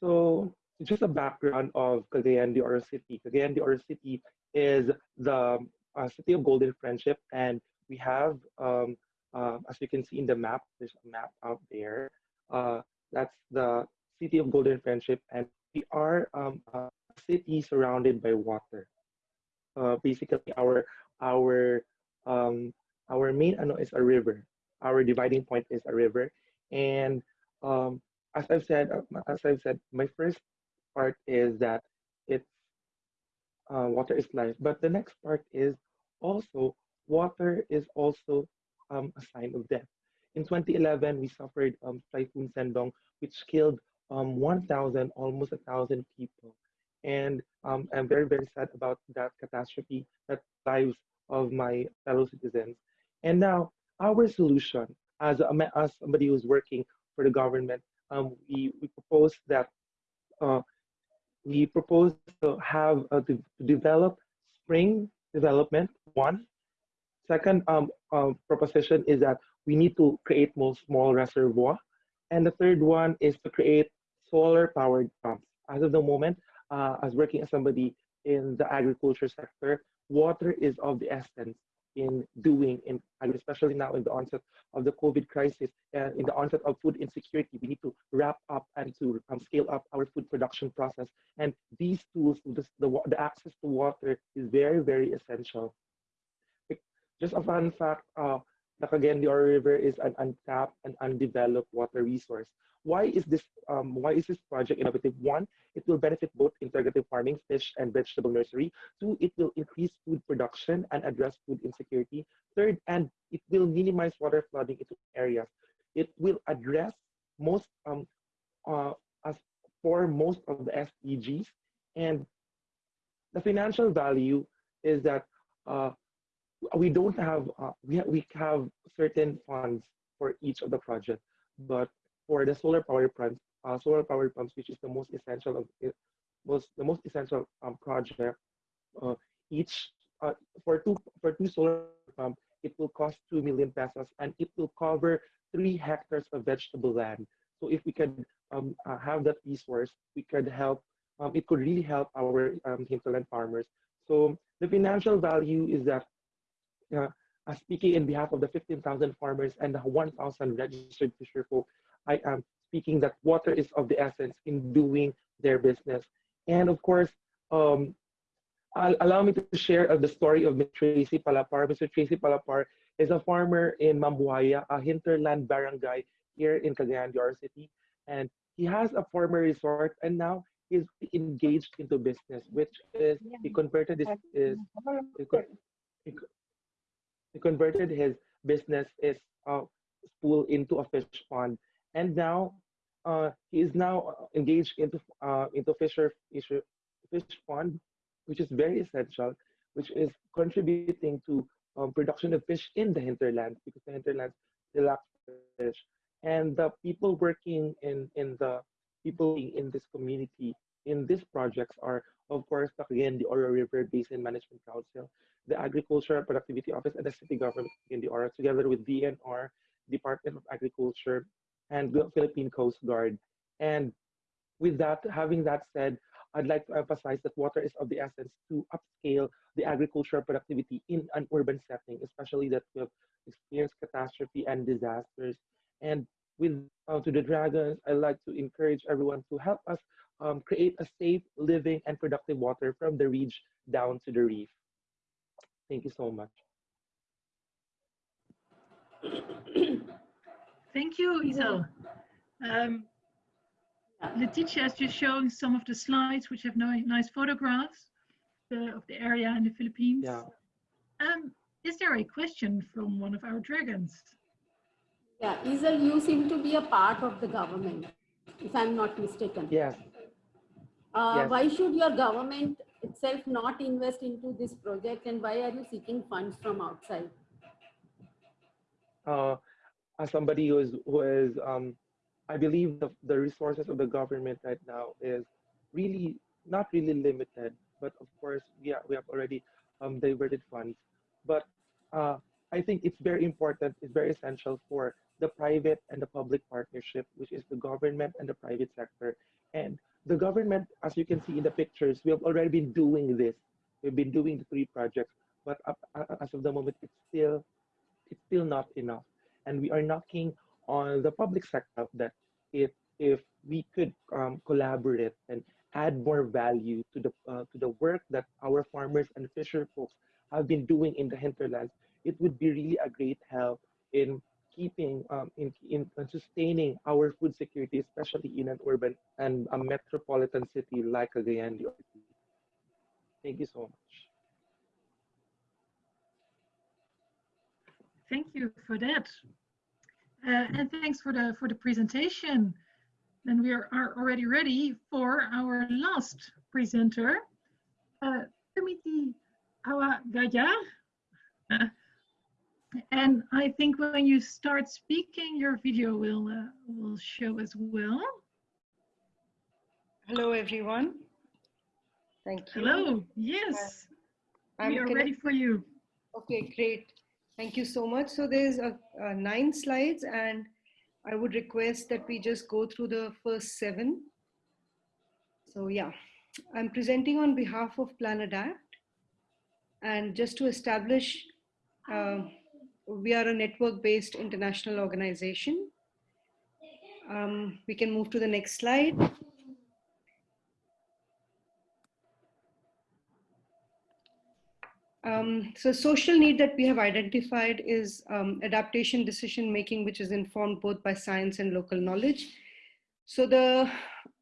So just a background of Cagayan de Oro City. Cagayan de Oro City is the uh, city of golden friendship and we have, um, uh, as you can see in the map, there's a map out there. Uh, that's the city of golden friendship and we are um, a city surrounded by water. Uh, basically, our our um, our main ano is a river. Our dividing point is a river, and um, as I've said, uh, as I've said, my first part is that it's uh, water is life. But the next part is also water is also um, a sign of death. In 2011, we suffered um, Typhoon Sendong, which killed um, 1,000, almost 1,000 people. And um, I'm very, very sad about that catastrophe, that lives of my fellow citizens. And now our solution as, a, as somebody who's working for the government, um, we, we propose that uh, we propose to have uh, to develop spring development, one. Second um, um, proposition is that we need to create more small reservoir. And the third one is to create solar powered pumps. As of the moment, uh, as working as somebody in the agriculture sector, water is of the essence in doing, in, especially now in the onset of the COVID crisis, uh, in the onset of food insecurity, we need to wrap up and to um, scale up our food production process. And these tools, the, the access to water is very, very essential. Just a fun fact, uh, the Cagayan River is an untapped and undeveloped water resource. Why is this um, why is this project innovative? One, it will benefit both integrative farming, fish and vegetable nursery. Two, it will increase food production and address food insecurity. Third, and it will minimize water flooding into areas. It will address most um, uh, as for most of the SDGs. And the financial value is that uh, we don't have uh, we, ha we have certain funds for each of the projects, but for the solar power pumps, uh, solar power pumps, which is the most essential of it, was the most essential um, project. Uh, each uh, for two for two solar pump, it will cost two million pesos, and it will cover three hectares of vegetable land. So if we could um, uh, have that resource, we could help. Um, it could really help our um, hinterland farmers. So the financial value is that uh, speaking in behalf of the 15,000 farmers and the 1,000 registered fisher folk, I am speaking that water is of the essence in doing their business. And of course, um, allow me to share uh, the story of Mr. Tracy Palapar. Mr. Tracy Palapar is a farmer in Mambuaya, a hinterland barangay here in Cagayan de Oro City. And he has a former resort and now he's engaged into business, which is he converted this is he, he converted his business is uh, pool into a fish pond. And now uh, he is now uh, engaged into uh, into fisher, fish pond, which is very essential, which is contributing to um, production of fish in the hinterlands because the hinterlands lack fish, and the people working in in the people in this community in these projects are of course again the Oro River Basin Management Council, the Agricultural Productivity Office, and the city government in the Oro, together with DNR, Department of Agriculture, and the Philippine Coast Guard. And with that, having that said, I'd like to emphasize that water is of the essence to upscale the agricultural productivity in an urban setting, especially that we have experienced catastrophe and disasters. And with uh, to the dragons, I'd like to encourage everyone to help us um, create a safe, living, and productive water from the ridge down to the reef. Thank you so much. Thank you, Isel. Um, Letitia is just showing some of the slides which have nice photographs uh, of the area in the Philippines. Yeah. Um, is there a question from one of our dragons? Yeah, Isel, you seem to be a part of the government, if I'm not mistaken. Yes. Uh, yes. Why should your government itself not invest into this project and why are you seeking funds from outside? Uh, as somebody who is who is um, I believe the, the resources of the government right now is really not really limited, but of course, yeah, we have already um, diverted funds. But uh, I think it's very important, it's very essential for the private and the public partnership, which is the government and the private sector. And the government, as you can see in the pictures, we have already been doing this. We've been doing the three projects, but up, as of the moment, it's still, it's still not enough. And we are knocking on the public sector that if if we could um, collaborate and add more value to the uh, to the work that our farmers and fisher folks have been doing in the hinterlands, it would be really a great help in keeping um, in, in sustaining our food security, especially in an urban and a metropolitan city like Cagayan de Oro. Thank you so much. Thank you for that. Uh, and thanks for the for the presentation. And we are, are already ready for our last presenter, uh, Timothy Awagaya. Uh, and I think when you start speaking, your video will uh, will show as well. Hello, everyone. Thank you. Hello. Yes. Uh, we are ready for you. Okay, great. Thank you so much. So there's a, a nine slides and I would request that we just go through the first seven. So yeah, I'm presenting on behalf of Plan Adapt. And just to establish, uh, we are a network-based international organization. Um, we can move to the next slide. Um, so social need that we have identified is um, adaptation decision making, which is informed both by science and local knowledge. So the,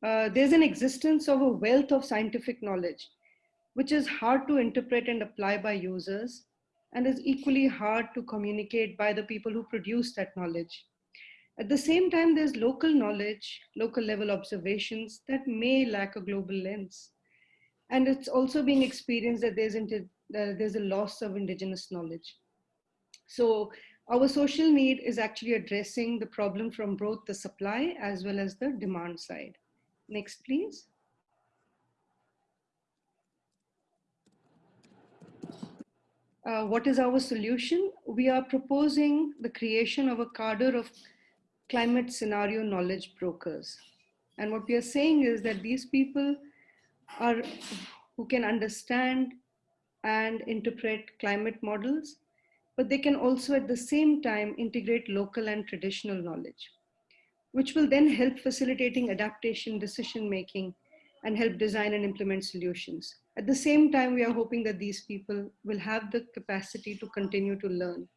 uh, there's an existence of a wealth of scientific knowledge, which is hard to interpret and apply by users and is equally hard to communicate by the people who produce that knowledge. At the same time, there's local knowledge, local level observations that may lack a global lens. And it's also being experienced that there's uh, there's a loss of indigenous knowledge. So our social need is actually addressing the problem from both the supply as well as the demand side. Next, please. Uh, what is our solution? We are proposing the creation of a cadre of climate scenario knowledge brokers. And what we are saying is that these people are who can understand and interpret climate models, but they can also at the same time integrate local and traditional knowledge, which will then help facilitating adaptation, decision making, and help design and implement solutions. At the same time, we are hoping that these people will have the capacity to continue to learn.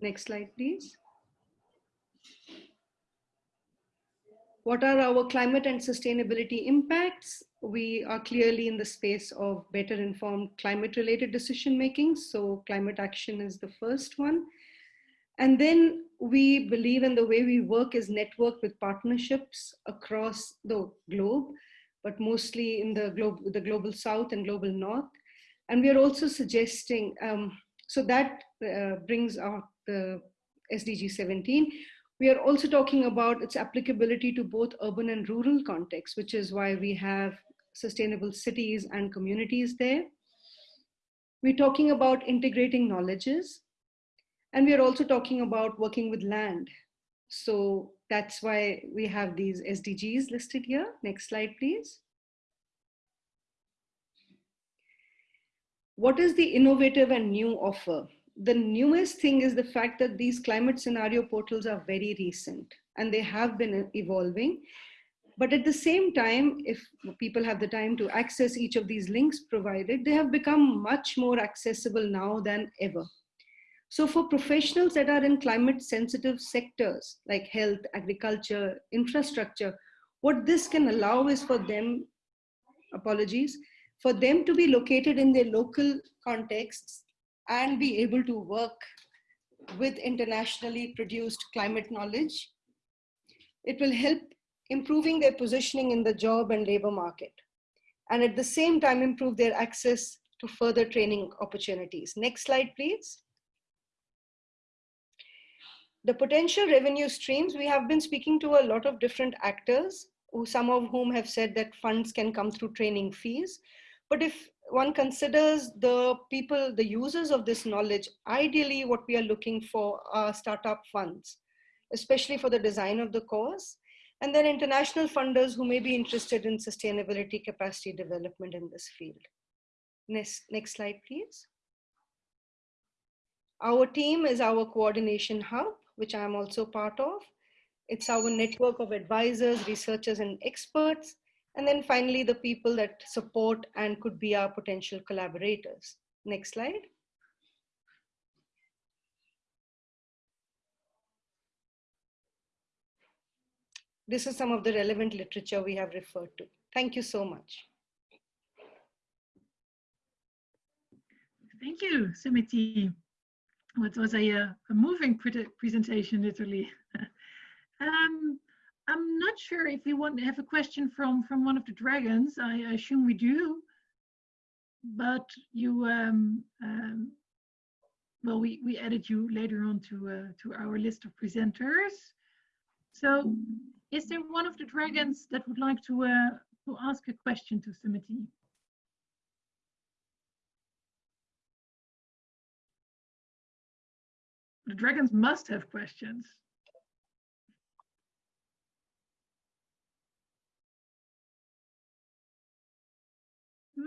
Next slide, please. What are our climate and sustainability impacts? we are clearly in the space of better informed climate related decision making. So climate action is the first one. And then we believe in the way we work is network with partnerships across the globe, but mostly in the, globe, the global south and global north. And we are also suggesting, um, so that uh, brings out the SDG 17. We are also talking about its applicability to both urban and rural contexts, which is why we have sustainable cities and communities there. We're talking about integrating knowledges. And we're also talking about working with land. So that's why we have these SDGs listed here. Next slide, please. What is the innovative and new offer? The newest thing is the fact that these climate scenario portals are very recent and they have been evolving. But at the same time, if people have the time to access each of these links provided, they have become much more accessible now than ever. So for professionals that are in climate sensitive sectors like health, agriculture, infrastructure, what this can allow is for them, apologies, for them to be located in their local contexts and be able to work with internationally produced climate knowledge. It will help improving their positioning in the job and labor market, and at the same time improve their access to further training opportunities. Next slide, please. The potential revenue streams, we have been speaking to a lot of different actors who, some of whom have said that funds can come through training fees. But if one considers the people, the users of this knowledge, ideally what we are looking for are startup funds, especially for the design of the course. And then international funders who may be interested in sustainability capacity development in this field. Next, next slide, please. Our team is our coordination hub, which I'm also part of. It's our network of advisors, researchers, and experts. And then finally, the people that support and could be our potential collaborators. Next slide. This is some of the relevant literature we have referred to. Thank you so much. Thank you, Sumiti. It was a, uh, a moving pre presentation, literally. *laughs* um, I'm not sure if we want to have a question from from one of the dragons. I, I assume we do, but you, um, um, well, we we added you later on to uh, to our list of presenters. So, is there one of the dragons that would like to uh, to ask a question to Sumiti? The dragons must have questions. Mm,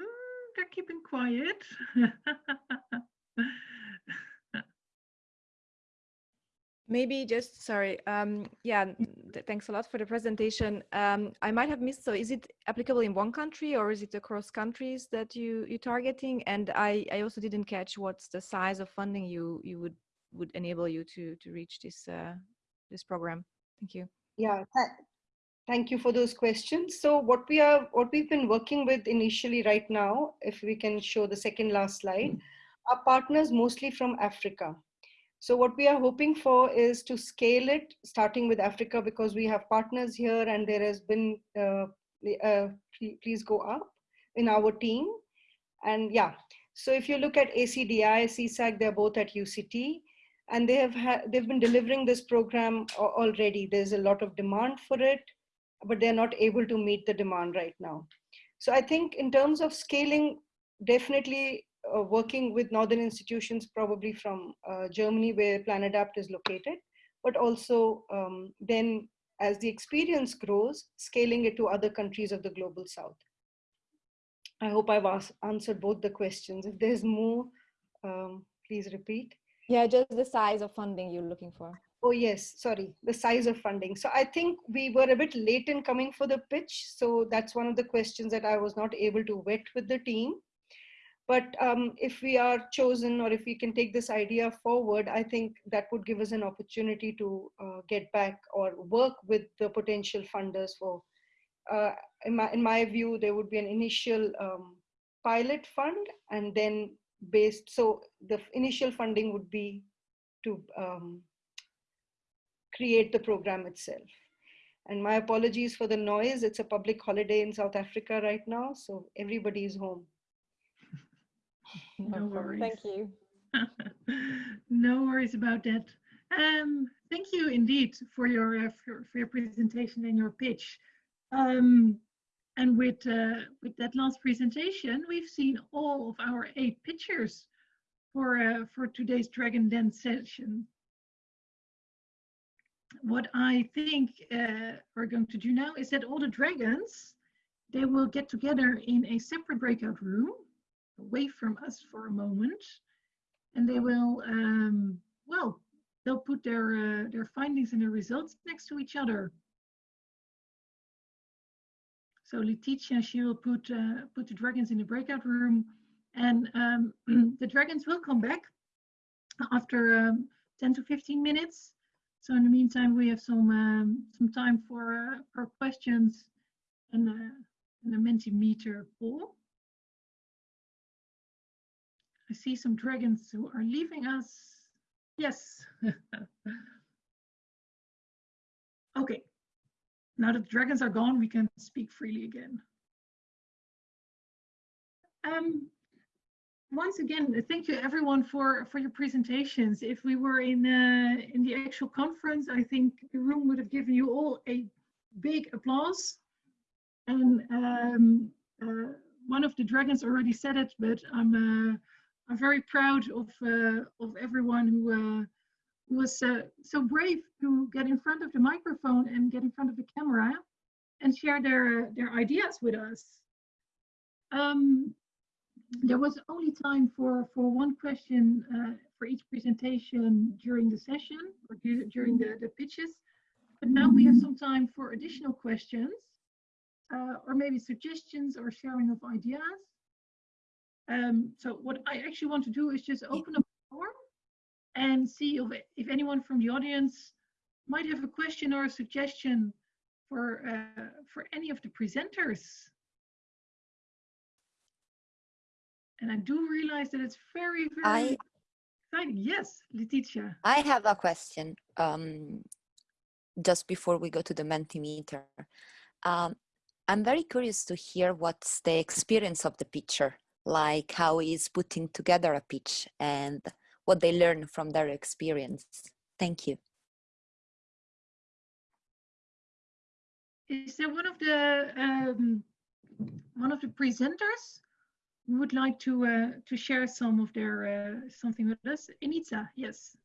they're keeping quiet. *laughs* Maybe just, sorry, um, yeah, th thanks a lot for the presentation. Um, I might have missed, so is it applicable in one country or is it across countries that you, you're targeting? And I, I also didn't catch what's the size of funding you, you would would enable you to to reach this uh, this program. Thank you. Yeah, th thank you for those questions. So what we are, what we've been working with initially right now, if we can show the second last slide, are partners mostly from Africa. So what we are hoping for is to scale it, starting with Africa, because we have partners here and there has been, uh, uh, please go up in our team. And yeah, so if you look at ACDI, CSAG, they're both at UCT and they have they've been delivering this program already. There's a lot of demand for it, but they're not able to meet the demand right now. So I think in terms of scaling, definitely uh, working with northern institutions, probably from uh, Germany where PlanAdapt is located, but also um, then as the experience grows, scaling it to other countries of the global south. I hope I've answered both the questions. If there's more, um, please repeat. Yeah, just the size of funding you're looking for. Oh yes, sorry, the size of funding. So I think we were a bit late in coming for the pitch. So that's one of the questions that I was not able to vet with the team. But um, if we are chosen or if we can take this idea forward, I think that would give us an opportunity to uh, get back or work with the potential funders for, uh, in, my, in my view, there would be an initial um, pilot fund and then based, so the initial funding would be to um, create the program itself. And my apologies for the noise. It's a public holiday in South Africa right now, so everybody is home. No worries. Thank you. *laughs* no worries about that. Um, thank you indeed for your, uh, for, for, your presentation and your pitch. Um, and with, uh, with that last presentation, we've seen all of our eight pictures for, uh, for today's Dragon Den session. What I think uh, we're going to do now is that all the dragons, they will get together in a separate breakout room, away from us for a moment, and they will, um, well, they'll put their, uh, their findings and their results next to each other. So Letitia, she will put uh, put the dragons in the breakout room, and um, *clears throat* the dragons will come back after um, 10 to 15 minutes. So in the meantime, we have some um, some time for uh, for questions and, uh, and a Mentimeter poll. I see some dragons who are leaving us. Yes. *laughs* okay. Now that the dragons are gone, we can speak freely again. Um, once again, thank you everyone for, for your presentations. If we were in, uh, in the actual conference, I think the room would have given you all a big applause. And um, uh, one of the dragons already said it, but I'm uh, I'm very proud of uh, of everyone who uh, who was uh, so brave to get in front of the microphone and get in front of the camera and share their their ideas with us. Um, there was only time for for one question uh, for each presentation during the session or during the, the pitches. But now we have some time for additional questions uh, or maybe suggestions or sharing of ideas. Um, so what I actually want to do is just open up and see if, anyone from the audience might have a question or a suggestion for uh, for any of the presenters. And I do realize that it's very, very I, exciting. Yes, Letitia. I have a question um, just before we go to the Mentimeter. Um, I'm very curious to hear what's the experience of the pitcher, like how is putting together a pitch and what they learn from their experience. Thank you. Is there one of the um, one of the presenters who would like to uh, to share some of their uh, something with us? Ineza, yes.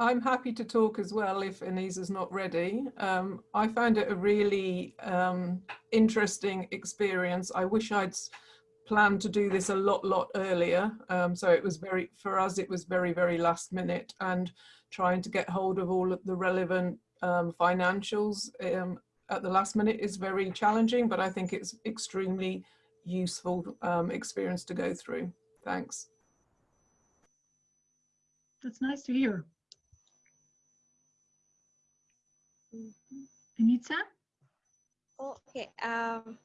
I'm happy to talk as well if Ineza's not ready. Um, I found it a really um, interesting experience. I wish I'd planned to do this a lot, lot earlier. Um, so it was very, for us, it was very, very last minute and trying to get hold of all of the relevant um, financials um, at the last minute is very challenging, but I think it's extremely useful um, experience to go through. Thanks. That's nice to hear. Anita? Okay. Um,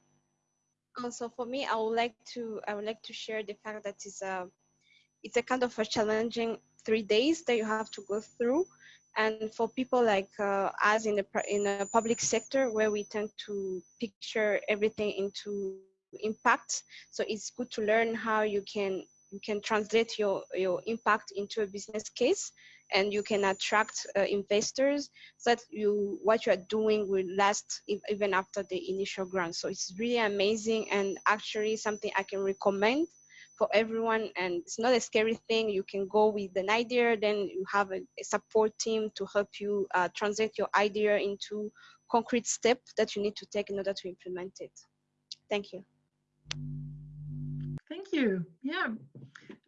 also for me, I would like to I would like to share the fact that it's a it's a kind of a challenging three days that you have to go through, and for people like uh, us in the in the public sector where we tend to picture everything into impact, so it's good to learn how you can you can translate your your impact into a business case and you can attract uh, investors so that you what you are doing will last even after the initial grant. So it's really amazing and actually something i can recommend for everyone. And it's not a scary thing. You can go with an idea then you have a, a support team to help you uh, translate your idea into concrete steps that you need to take in order to implement it. Thank you. Thank you. Yeah.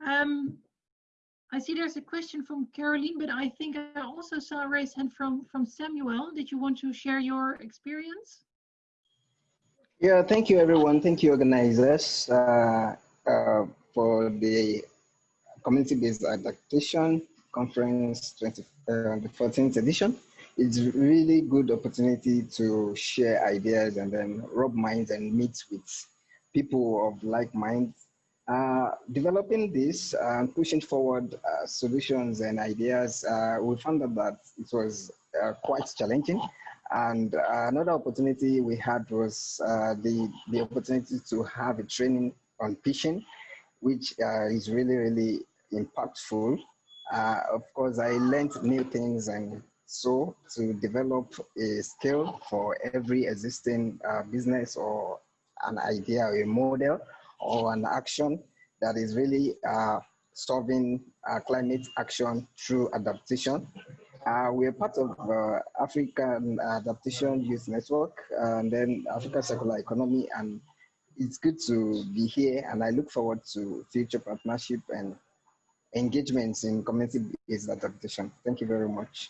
Um, I see there's a question from Caroline, but I think I also saw a raised hand from, from Samuel. Did you want to share your experience? Yeah, thank you everyone. Thank you organizers uh, uh, for the community-based adaptation conference 20, uh, the 14th edition. It's really good opportunity to share ideas and then rub minds and meet with people of like minds developing this and pushing forward uh, solutions and ideas, uh, we found that, it was uh, quite challenging. And another opportunity we had was uh, the, the opportunity to have a training on pitching, which is really, really impactful. of course, I learned new things and so to develop a skill for every existing business or an idea or a model or an action that is really uh, solving uh, climate action through adaptation. Uh, we are part of uh, African Adaptation Youth Network and then Africa Circular Economy and it's good to be here and I look forward to future partnership and engagements in community-based adaptation. Thank you very much.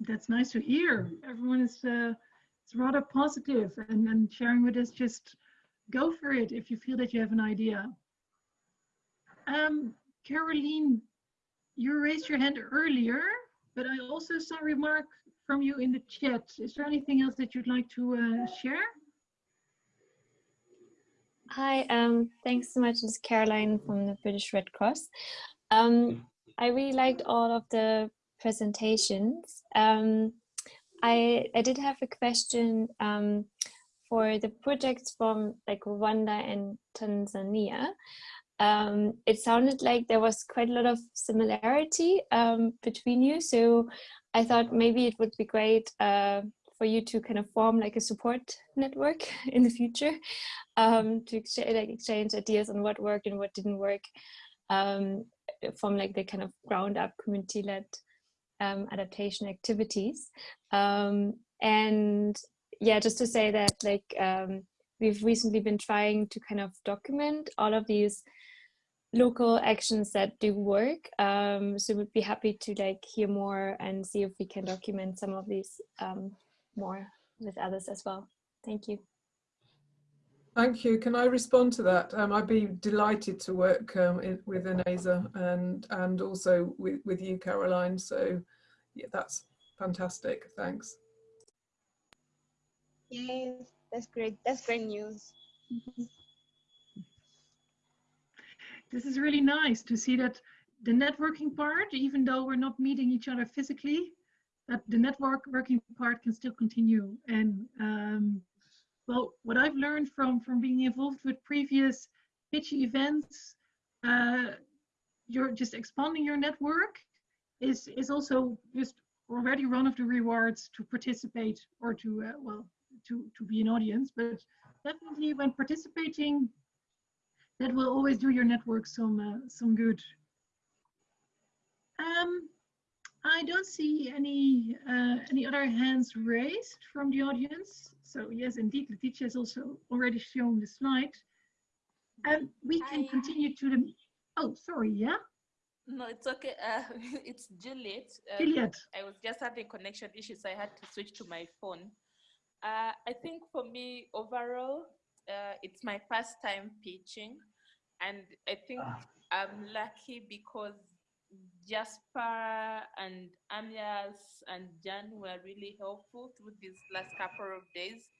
That's nice to hear. Everyone is uh, rather positive and, and sharing with us just go for it if you feel that you have an idea. Um, Caroline, you raised your hand earlier, but I also saw a remark from you in the chat. Is there anything else that you'd like to uh, share? Hi, um, thanks so much. It's Caroline from the British Red Cross. Um, I really liked all of the presentations. Um, I, I did have a question um, for the projects from like Rwanda and Tanzania. um, it sounded like there was quite a lot of similarity um, between you. So I thought maybe it would be great uh, for you to kind of form like a support network *laughs* in the future um, to exchange, like exchange ideas on what worked and what didn't work um, from like the kind of ground up community led um, adaptation activities. Um, and yeah, just to say that like um, we've recently been trying to kind of document all of these local actions that do work. Um, so we'd be happy to like hear more and see if we can document some of these um, more with others as well. Thank you. Thank you. Can I respond to that? Um, I'd be delighted to work um, in, with Ineza and and also with, with you, Caroline. So yeah, that's fantastic. Thanks. Yes, that's great. That's great news. *laughs* this is really nice to see that the networking part, even though we're not meeting each other physically, that the network working part can still continue. And um, well, what I've learned from from being involved with previous pitch events, uh, you're just expanding your network is is also just already one of the rewards to participate or to uh, well to to be an audience. But definitely when participating, that will always do your network some uh, some good. Um, I don't see any uh, any other hands raised from the audience. So yes, indeed, Letitia has also already shown the slide. And we can continue to the, oh, sorry, yeah? No, it's okay. Uh, *laughs* it's Juliet. Um, Juliet. I was just having connection issues. I had to switch to my phone. Uh, I think for me, overall, uh, it's my first time pitching. And I think ah. I'm lucky because Jasper and Amias and Jan were really helpful through these last couple of days,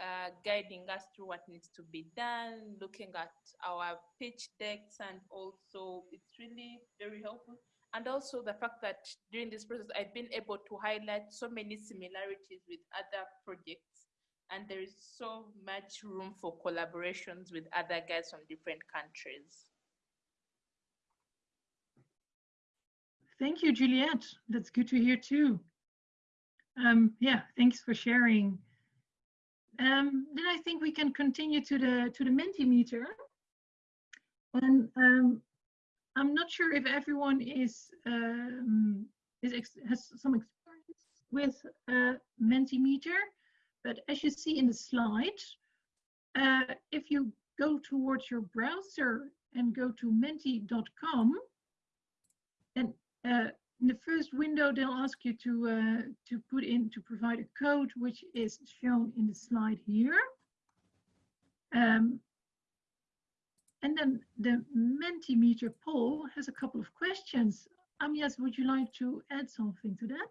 uh, guiding us through what needs to be done, looking at our pitch decks, and also it's really very helpful. And also the fact that during this process, I've been able to highlight so many similarities with other projects, and there is so much room for collaborations with other guys from different countries. Thank you, Juliet. That's good to hear too. Um, yeah, thanks for sharing. Um, then I think we can continue to the to the Mentimeter. And um, I'm not sure if everyone is um, is has some experience with uh, Mentimeter, but as you see in the slide, uh, if you go towards your browser and go to menti.com, and uh, in the first window, they'll ask you to uh, to put in to provide a code, which is shown in the slide here. Um, and then the Mentimeter poll has a couple of questions. Amias, would you like to add something to that?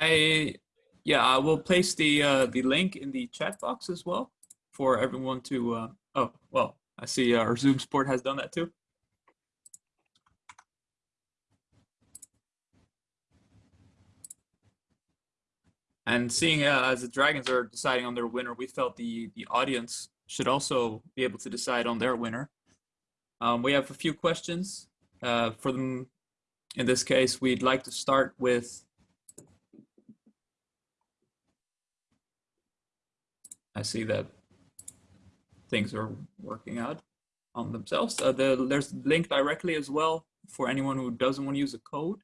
I, yeah, I will place the uh, the link in the chat box as well for everyone to. Uh, oh, well, I see our Zoom support has done that too. And seeing uh, as the Dragons are deciding on their winner, we felt the, the audience should also be able to decide on their winner. Um, we have a few questions uh, for them. In this case, we'd like to start with I see that things are working out on themselves. Uh, the, there's link directly as well for anyone who doesn't want to use a code.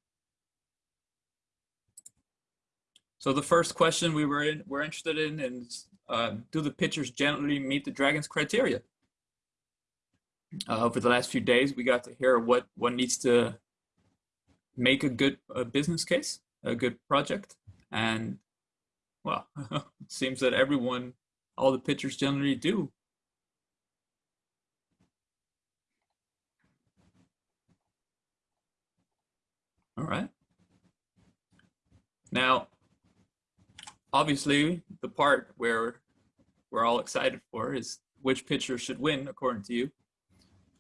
So the first question we were in, we're interested in is, uh, do the pitchers generally meet the Dragons criteria? Uh, over the last few days, we got to hear what, what needs to make a good uh, business case, a good project. And well, it *laughs* seems that everyone, all the pitchers generally do. All right. Now, obviously the part where we're all excited for is which pitcher should win according to you.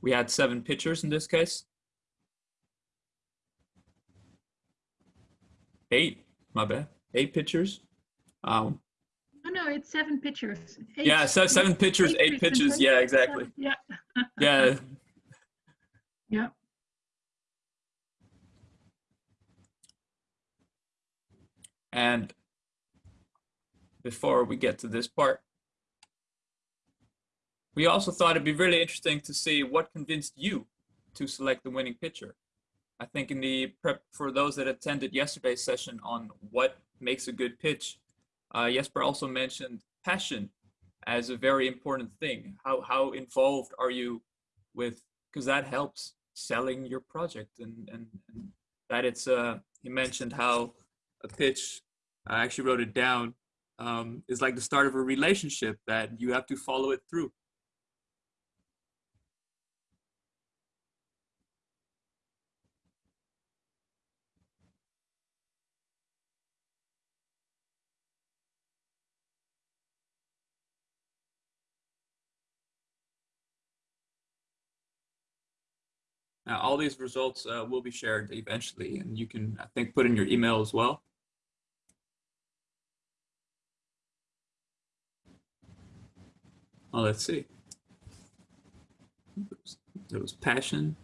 We had seven pitchers in this case. Eight, my bad, eight pitchers. Um, No, no, it's seven pitchers. Eight, yeah, so seven pictures, eight pitches. Yeah, exactly. Yeah. *laughs* yeah. Yeah. And before we get to this part, we also thought it'd be really interesting to see what convinced you to select the winning pitcher. I think in the prep for those that attended yesterday's session on what makes a good pitch, uh, Jesper also mentioned passion as a very important thing. How, how involved are you with, because that helps selling your project and, and, and that it's, uh, he mentioned how a pitch, I actually wrote it down, um, is like the start of a relationship that you have to follow it through. Now, all these results uh, will be shared eventually, and you can, I think, put in your email as well. Oh, let's see. There was passion.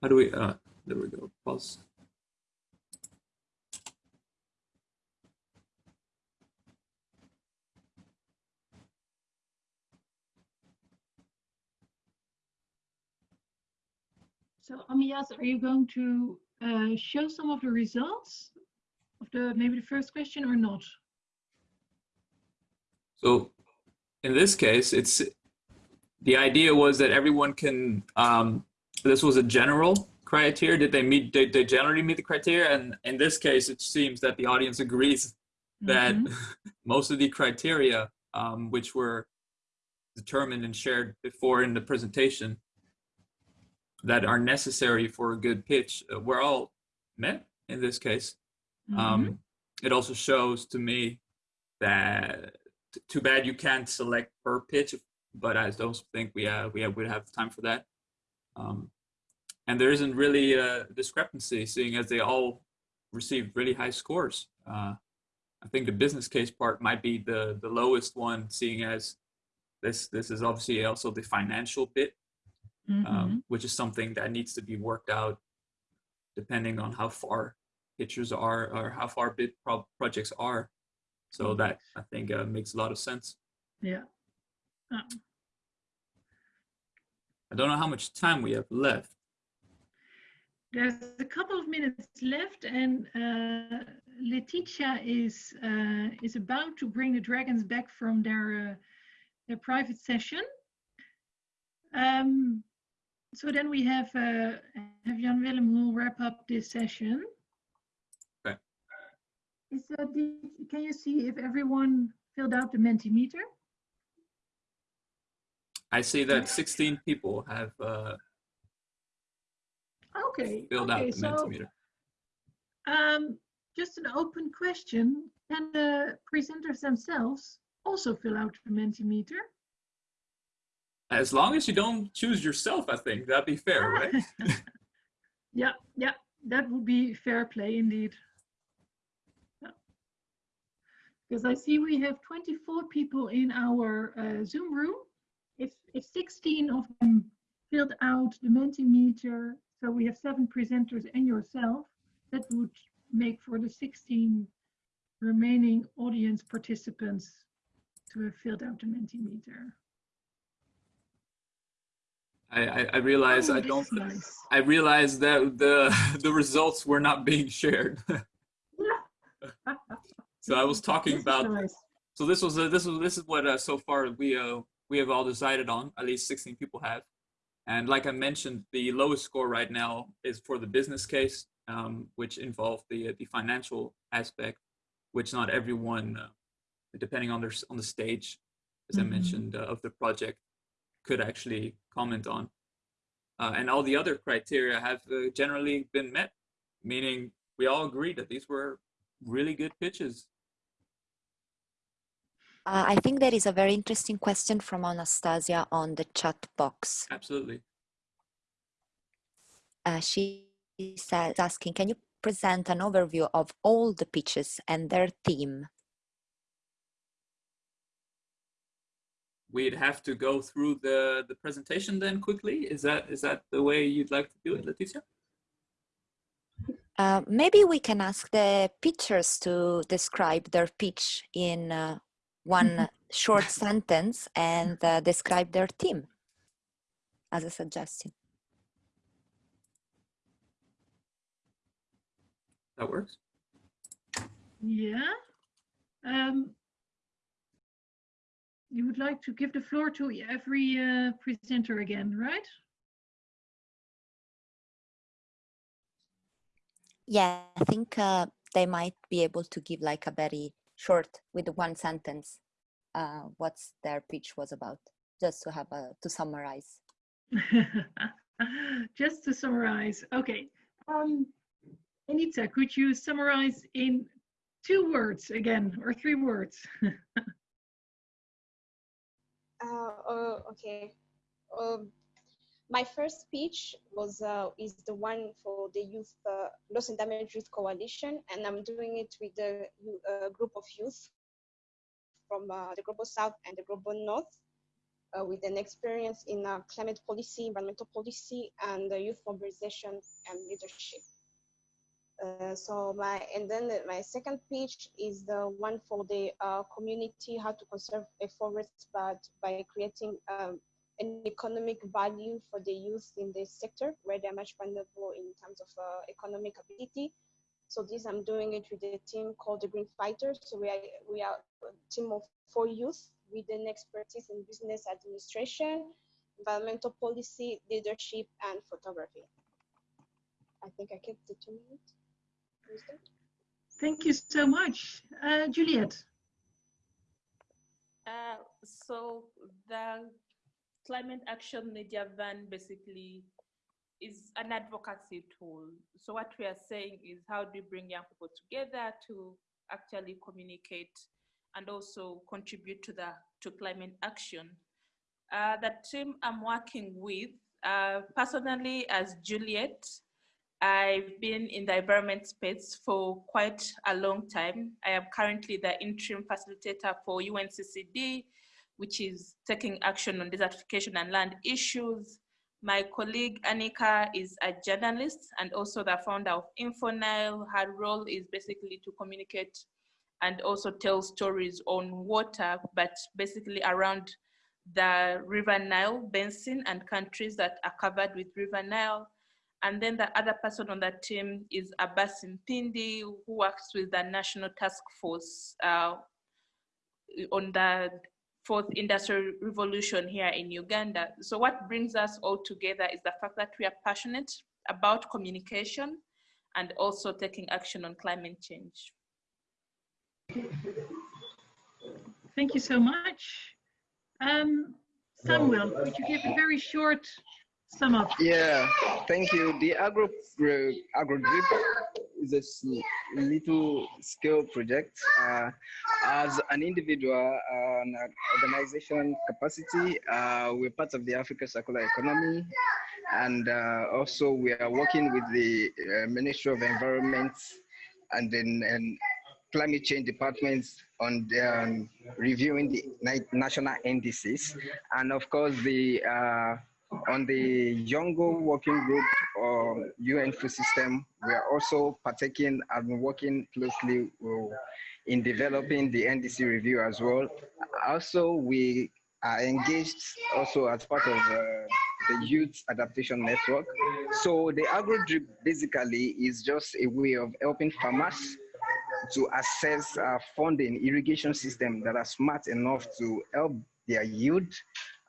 How do we, uh, there we go, pause. So Amias, are you going to uh, show some of the results the maybe the first question or not? So in this case, it's the idea was that everyone can. Um, this was a general criteria. Did they meet? Did they generally meet the criteria? And in this case, it seems that the audience agrees that Mhm. *laughs* most of the criteria, um, which were determined and shared before in the presentation, that are necessary for a good pitch, uh, were all met in this case. Um, it also shows to me that t- too bad you can't select per pitch, but I don't think we uh, we have, would have time for that. Um, and there isn't really a discrepancy, seeing as they all received really high scores. Uh, I think the business case part might be the the lowest one, seeing as this this is obviously also the financial bit, um, which is something that needs to be worked out depending on how far pitchers are or how far bid pro- projects are. So Mhm. that I think uh, makes a lot of sense. Yeah. Uh, I don't know how much time we have left. There's a couple of minutes left, and uh, Letitia is uh, is about to bring the dragons back from their uh, their private session. Um, so then we have uh, have Jan Willem who will wrap up this session. Is that the, can you see if everyone filled out the Mentimeter? I see that 16 people have uh, Okay. filled okay, out the so, Mentimeter. Um, just an open question. Can the presenters themselves also fill out the Mentimeter? As long as you don't choose yourself, I think that'd be fair, right? *laughs* Yeah, yeah, that would be fair play indeed. Yeah. Because I see we have 24 people in our uh, Zoom room. If, if 16 of them filled out the Mentimeter, so we have seven presenters and yourself, that would make for the 16 remaining audience participants to have filled out the Mentimeter. I, I, I realize Oh, I don't. nice. I realize that the *laughs* the results were not being shared. *laughs* so I was talking about. nice. So this was a, this was this is what uh, so far we uh, we have all decided on. At least 16 people have, and like I mentioned, the lowest score right now is for the business case, um, which involved the uh, the financial aspect, which not everyone, uh, depending on their on the stage, as I Mhm. mentioned, uh, of the project, could actually comment on. Uh, and all the other criteria have uh, generally been met, meaning we all agreed that these were really good pitches. Uh, I think there is a very interesting question from Anastasia on the chat box. Absolutely. Uh, she is asking, can you present an overview of all the pitches and their theme? We'd have to go through the, the presentation then quickly. Is that is that the way you'd like to do it, Letitia? Uh, maybe we can ask the pitchers to describe their pitch in uh, one short sentence and uh, describe their team as a suggestion. That works. Yeah. Um, you would like to give the floor to every uh, presenter again, right? Yeah, I think uh, they might be able to give like a very short, with one sentence, uh, what their pitch was about, just to have a to summarize. *laughs* just to summarize, okay. Um, Anita, could you summarize in two words again, or three words? *laughs* uh, uh, okay. Um, my first speech was uh, is the one for the youth uh, loss and damage youth coalition and i'm doing it with a uh, group of youth from uh, the global south and the global north uh, with an experience in uh, climate policy environmental policy and youth mobilization and leadership. So my and then my second speech is the one for the community how to conserve a forest but by creating um, an economic value for the youth in this sector where they're much vulnerable in terms of uh, economic ability. So this I'm doing it with a team called the Green Fighters. So we are, we are a team of four youth with an expertise in business administration, environmental policy, leadership, and photography. I think I kept the two minutes. Thank you so much. Uh, Juliet. Uh, so the climate action media van basically is an advocacy tool. So what we are saying is how do we bring young people together to actually communicate and also contribute to the to climate action. Uh, the team I'm working with, uh, personally as Juliet, I've been in the environment space for quite a long time. I am currently the interim facilitator for UNCCD, which is taking action on desertification and land issues. My colleague Annika is a journalist and also the founder of InfoNile. Her role is basically to communicate and also tell stories on water, but basically around the River Nile basin and countries that are covered with River Nile. And then the other person on that team is Abbas Mpindi, who works with the National Task Force uh, on the fourth industrial revolution here in Uganda. So what brings us all together is the fact that we are passionate about communication and also taking action on climate change. Thank you so much. Um, Samuel, would you give a very short sum up? Yeah, thank you. The agro, uh, agro drip is a little scale project. Uh, as an individual and organization capacity, uh, we're part of the Africa Circular Economy. And uh, also we are working with the uh, Ministry of Environment and then and climate change departments on the, um, reviewing the national NDCs. And of course, the uh, on the Yongo working group or UN food system, we are also partaking and working closely in developing the NDC review as well. Also, we are engaged also as part of uh, the Youth Adaptation Network. So the AgroDrip basically is just a way of helping farmers to access uh, funding irrigation system that are smart enough to help their yield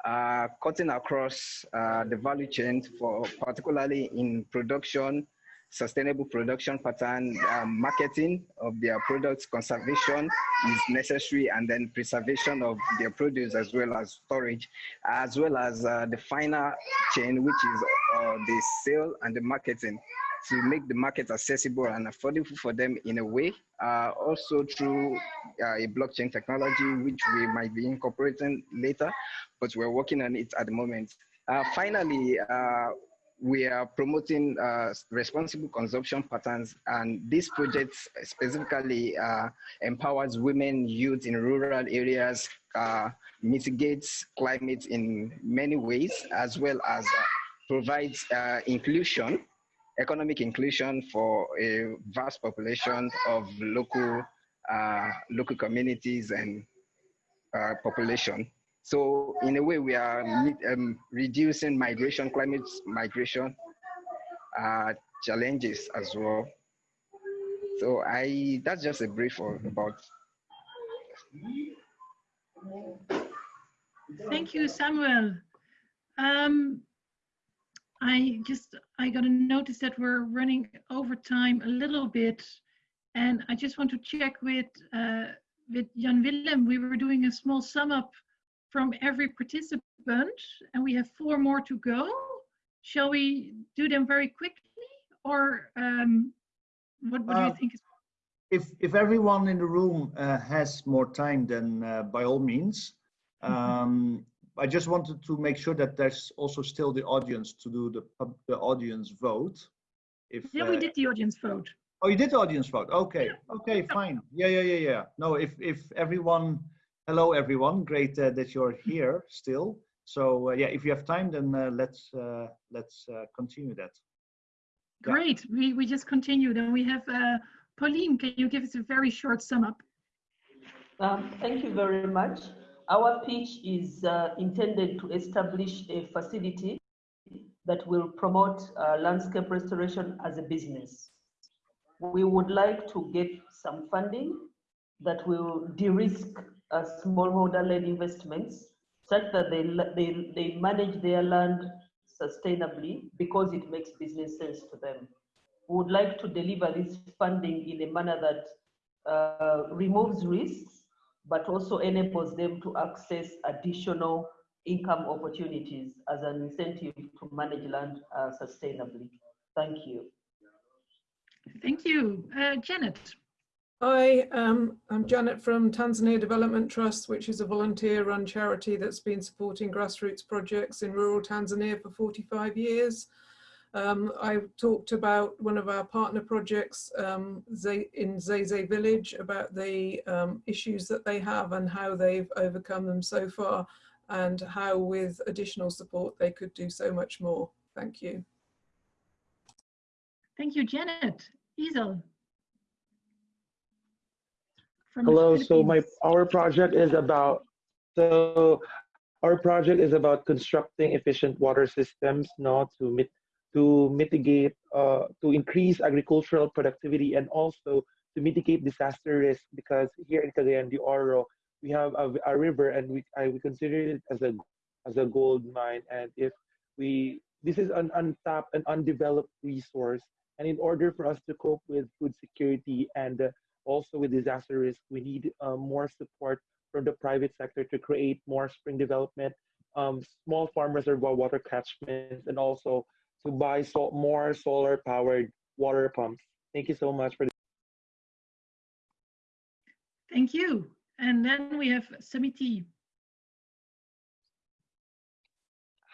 uh, cutting across uh, the value chain for particularly in production, sustainable production pattern, um, marketing of their products, conservation is necessary, and then preservation of their produce as well as storage, as well as uh, the final chain, which is uh, the sale and the marketing to make the market accessible and affordable for them in a way. Uh, also through uh, a blockchain technology, which we might be incorporating later, but we're working on it at the moment. Uh, finally, uh, we are promoting uh, responsible consumption patterns and this project specifically uh, empowers women, youth in rural areas, mitigates climate in many ways, as well as provides inclusion, economic inclusion for a vast population of local, uh, local communities and population. So in a way, we are um, reducing migration, climate migration uh, challenges as well. So I that's just a brief about. Thank you, Samuel. Um, I just I got a notice that we're running over time a little bit, and I just want to check with uh, with Jan Willem. We were doing a small sum up from every participant, and we have four more to go. Shall we do them very quickly, or um, what, what uh, do you uh, think? If if everyone in the room uh, has more time, then uh, by all means. Mm-hmm. Um. I just wanted to make sure that there's also still the audience to do the the audience vote. If yeah, we uh, did the audience vote. Oh, you did the audience vote. Okay, okay, fine. Yeah, yeah, yeah, yeah. No, if if everyone hello everyone great uh, that you're here still so uh, yeah if you have time then uh, let's uh, let's uh, continue that great we we just continue then we have uh, pauline can you give us a very short sum up um, thank you very much our pitch is intended to establish a facility that will promote landscape restoration as a business we would like to get some funding that will de-risk uh, smallholder-led investments such that they, they, they manage their land sustainably because it makes business sense to them. We would like to deliver this funding in a manner that uh, removes risks, but also enables them to access additional income opportunities as an incentive to manage land uh, sustainably. Thank you. Thank you. Uh, Janet. Hi, um, I'm Janet from Tanzania Development Trust, which is a volunteer-run charity that's been supporting grassroots projects in rural Tanzania for 45 years. Um, I talked about one of our partner projects um, in Zeze village about the um, issues that they have and how they've overcome them so far and how with additional support they could do so much more. Thank you. Thank you, Janet. Isel. Hello. So my our project is about so our project is about constructing efficient water systems, not to mit, to mitigate uh, to increase agricultural productivity and also to mitigate disaster risk because here in Cagayan de Oro we have a, a river and we I, we consider it as a as a gold mine. And if we this is an untapped and undeveloped resource. And in order for us to cope with food security and uh, also with disaster risk, we need uh, more support from the private sector to create more spring development, um, small farm reservoir water catchments, and also to buy so more solar powered water pumps. Thank you so much for. this. Thank you. And then we have Samiti.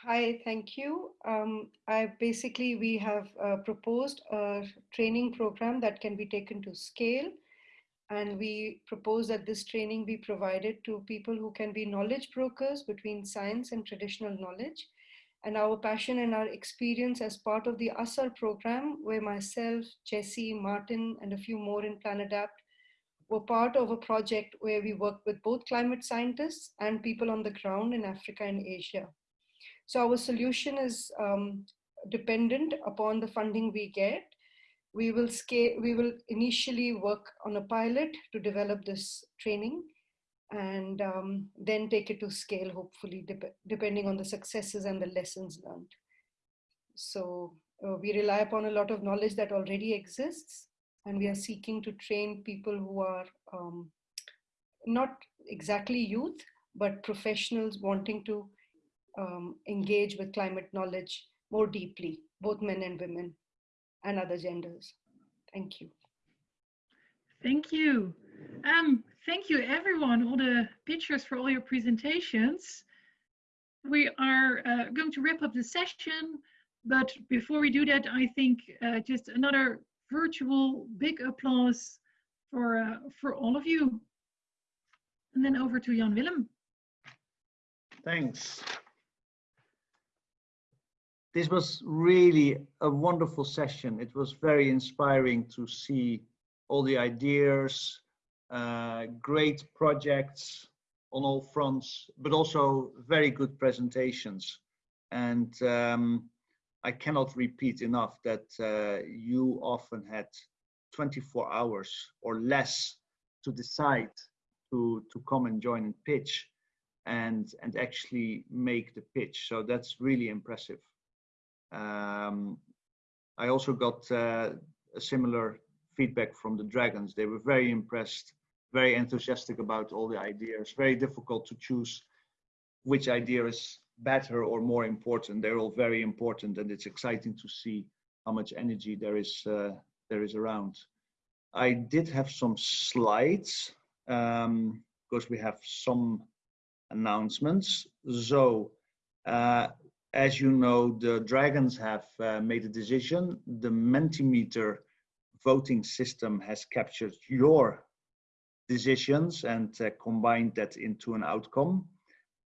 Hi, thank you. Um, I basically, we have uh, proposed a training program that can be taken to scale and we propose that this training be provided to people who can be knowledge brokers between science and traditional knowledge. And our passion and our experience as part of the ASSAR program, where myself, Jesse, Martin, and a few more in PlanAdapt were part of a project where we worked with both climate scientists and people on the ground in Africa and Asia. So our solution is um, dependent upon the funding we get we will scale, we will initially work on a pilot to develop this training and um, then take it to scale, hopefully, dep depending on the successes and the lessons learned. So uh, we rely upon a lot of knowledge that already exists, and we are seeking to train people who are um, not exactly youth, but professionals wanting to um, engage with climate knowledge more deeply, both men and women and other genders. Thank you. Thank you. Um, thank you everyone, all the pictures for all your presentations. We are uh, going to wrap up the session. but before we do that, I think uh, just another virtual big applause for, uh, for all of you. And then over to Jan Willem. Thanks. This was really a wonderful session. It was very inspiring to see all the ideas, uh, great projects on all fronts, but also very good presentations. And um, I cannot repeat enough that uh, you often had 24 hours or less to decide to, to come and join and pitch and, and actually make the pitch. So that's really impressive. Um, I also got uh, a similar feedback from the Dragons. They were very impressed, very enthusiastic about all the ideas. Very difficult to choose which idea is better or more important. They're all very important, and it's exciting to see how much energy there is uh, there is around. I did have some slides um, because we have some announcements. So, uh, as you know, the Dragons have uh, made a decision. The Mentimeter voting system has captured your decisions and uh, combined that into an outcome.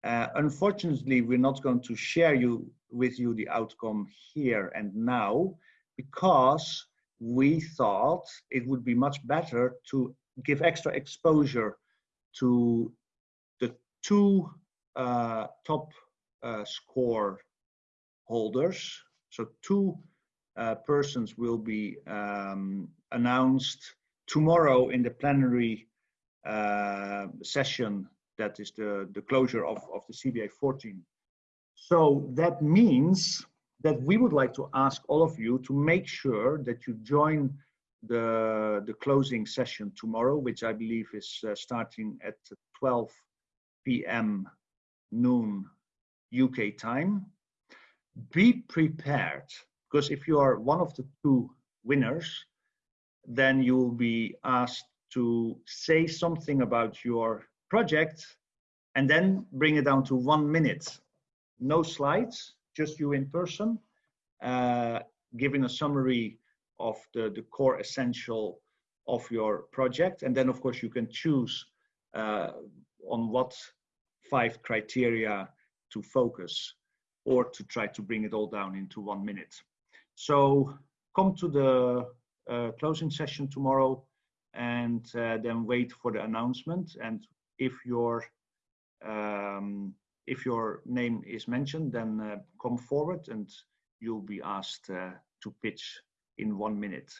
Uh, unfortunately, we're not going to share you with you the outcome here and now because we thought it would be much better to give extra exposure to the two uh, top uh, score holders. So two uh, persons will be um, announced tomorrow in the plenary session that is the, the closure of, of the CBA 14. So that means that we would like to ask all of you to make sure that you join the, the closing session tomorrow, which I believe is uh, starting at 12 p.m. noon UK time. Be prepared, because if you are one of the two winners, then you will be asked to say something about your project and then bring it down to one minute. No slides, just you in person, uh, giving a summary of the, the core essential of your project. And then of course you can choose uh, on what five criteria to focus or to try to bring it all down into one minute. So come to the uh, closing session tomorrow and uh, then wait for the announcement. And if your um, if your name is mentioned, then uh, come forward and you'll be asked uh, to pitch in one minute.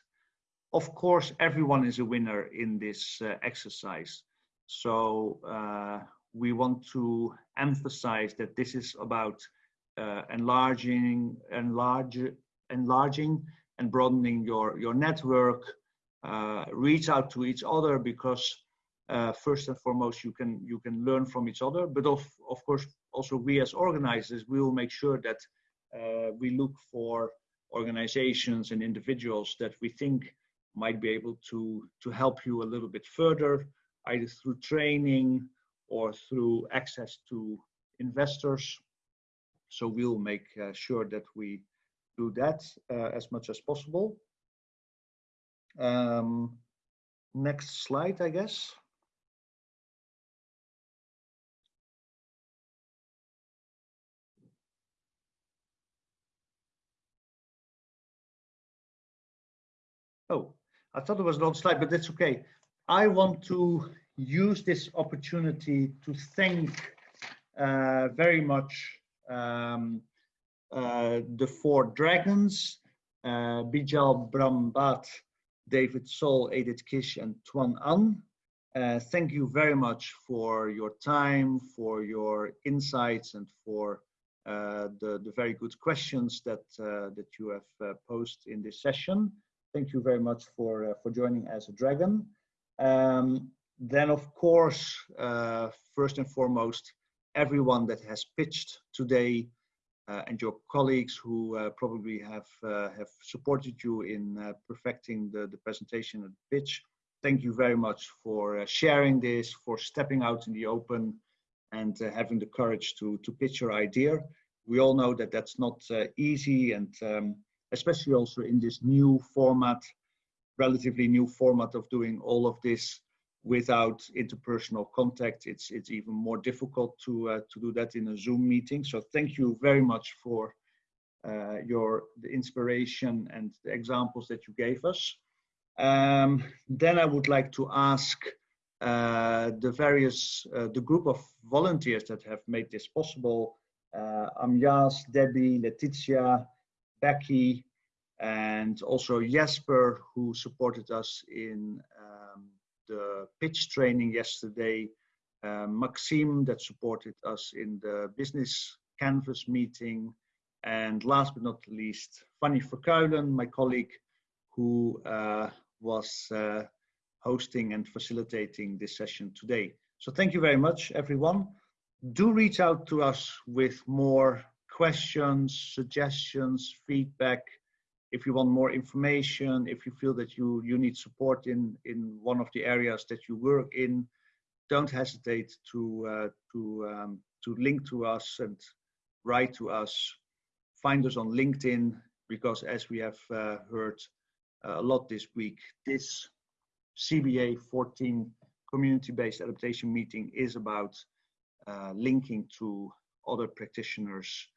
Of course, everyone is a winner in this exercise. So we want to emphasize that this is about uh, enlarging, enlarge, enlarging and broadening your, your network, reach out to each other because uh, first and foremost you can you can learn from each other. But of of course also we as organizers we will make sure that uh, we look for organizations and individuals that we think might be able to to help you a little bit further either through training or through access to investors. So we'll make uh, sure that we do that uh, as much as possible um, next slide i guess Oh, I thought it was old slide, but that's okay. I want to use this opportunity to thank uh, very much um, uh, the four dragons, uh, Bijal Brahmbhatt, David Sol, Edith Kish, and Tuan An. Uh, thank you very much for your time, for your insights, and for uh, the, the very good questions that, uh, that you have uh, posed in this session thank you very much for uh, for joining as a dragon. Um, then, of course, uh, first and foremost, everyone that has pitched today and your colleagues who uh, probably have uh, have supported you in uh, perfecting the, the presentation and pitch. Thank you very much for sharing this, for stepping out in the open and having the courage to, to pitch your idea. we all know that that's not uh, easy and um, especially also in this new format, relatively new format of doing all of this without interpersonal contact. It's, it's even more difficult to, uh, to do that in a Zoom meeting. So thank you very much for uh, your the inspiration and the examples that you gave us. Um, then I would like to ask uh, the various, uh, the group of volunteers that have made this possible, uh, Amjas, Debbie, Letitia, Becky, and also Jesper, who supported us in um, the pitch training yesterday, uh, Maxime, that supported us in the business canvas meeting, and last but not least, Fanny Verkuilen, my colleague, who uh, was uh, hosting and facilitating this session today. So thank you very much, everyone. Do reach out to us with more questions, suggestions, feedback. If you want more information, if you feel that you, you need support in, in one of the areas that you work in, don't hesitate to, uh, to, um, to link to us and write to us. Find us on LinkedIn because as we have uh, heard uh, a lot this week, this CBA 14 community-based adaptation meeting is about uh, linking to other practitioners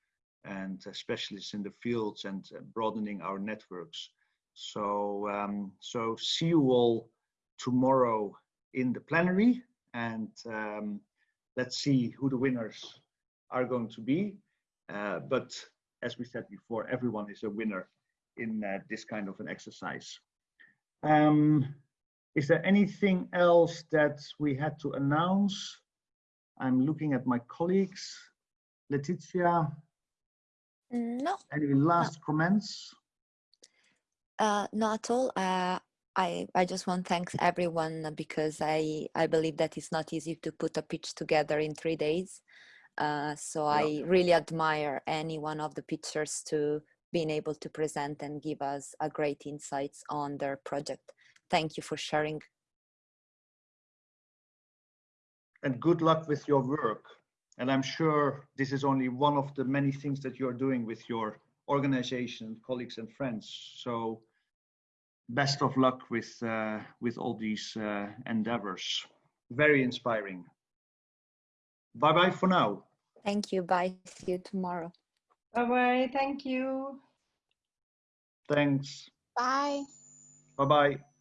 and specialists in the fields and uh, broadening our networks. So, um, so see you all tomorrow in the plenary and um, let's see who the winners are going to be. Uh, but as we said before, everyone is a winner in uh, this kind of an exercise. Um, is there anything else that we had to announce? I'm looking at my colleagues. Letitia? No. Any last no. comments? Uh, not at all. Uh, I, I just want to thank everyone because I, I believe that it's not easy to put a pitch together in three days. Uh, so yeah. I really admire any one of the pitchers to being able to present and give us a great insights on their project. Thank you for sharing. And good luck with your work. And I'm sure this is only one of the many things that you're doing with your organization, colleagues and friends. So best of luck with, uh, with all these uh, endeavors. Very inspiring. Bye-bye for now. Thank you. Bye. See you tomorrow. Bye-bye. Thank you. Thanks. Bye. Bye-bye.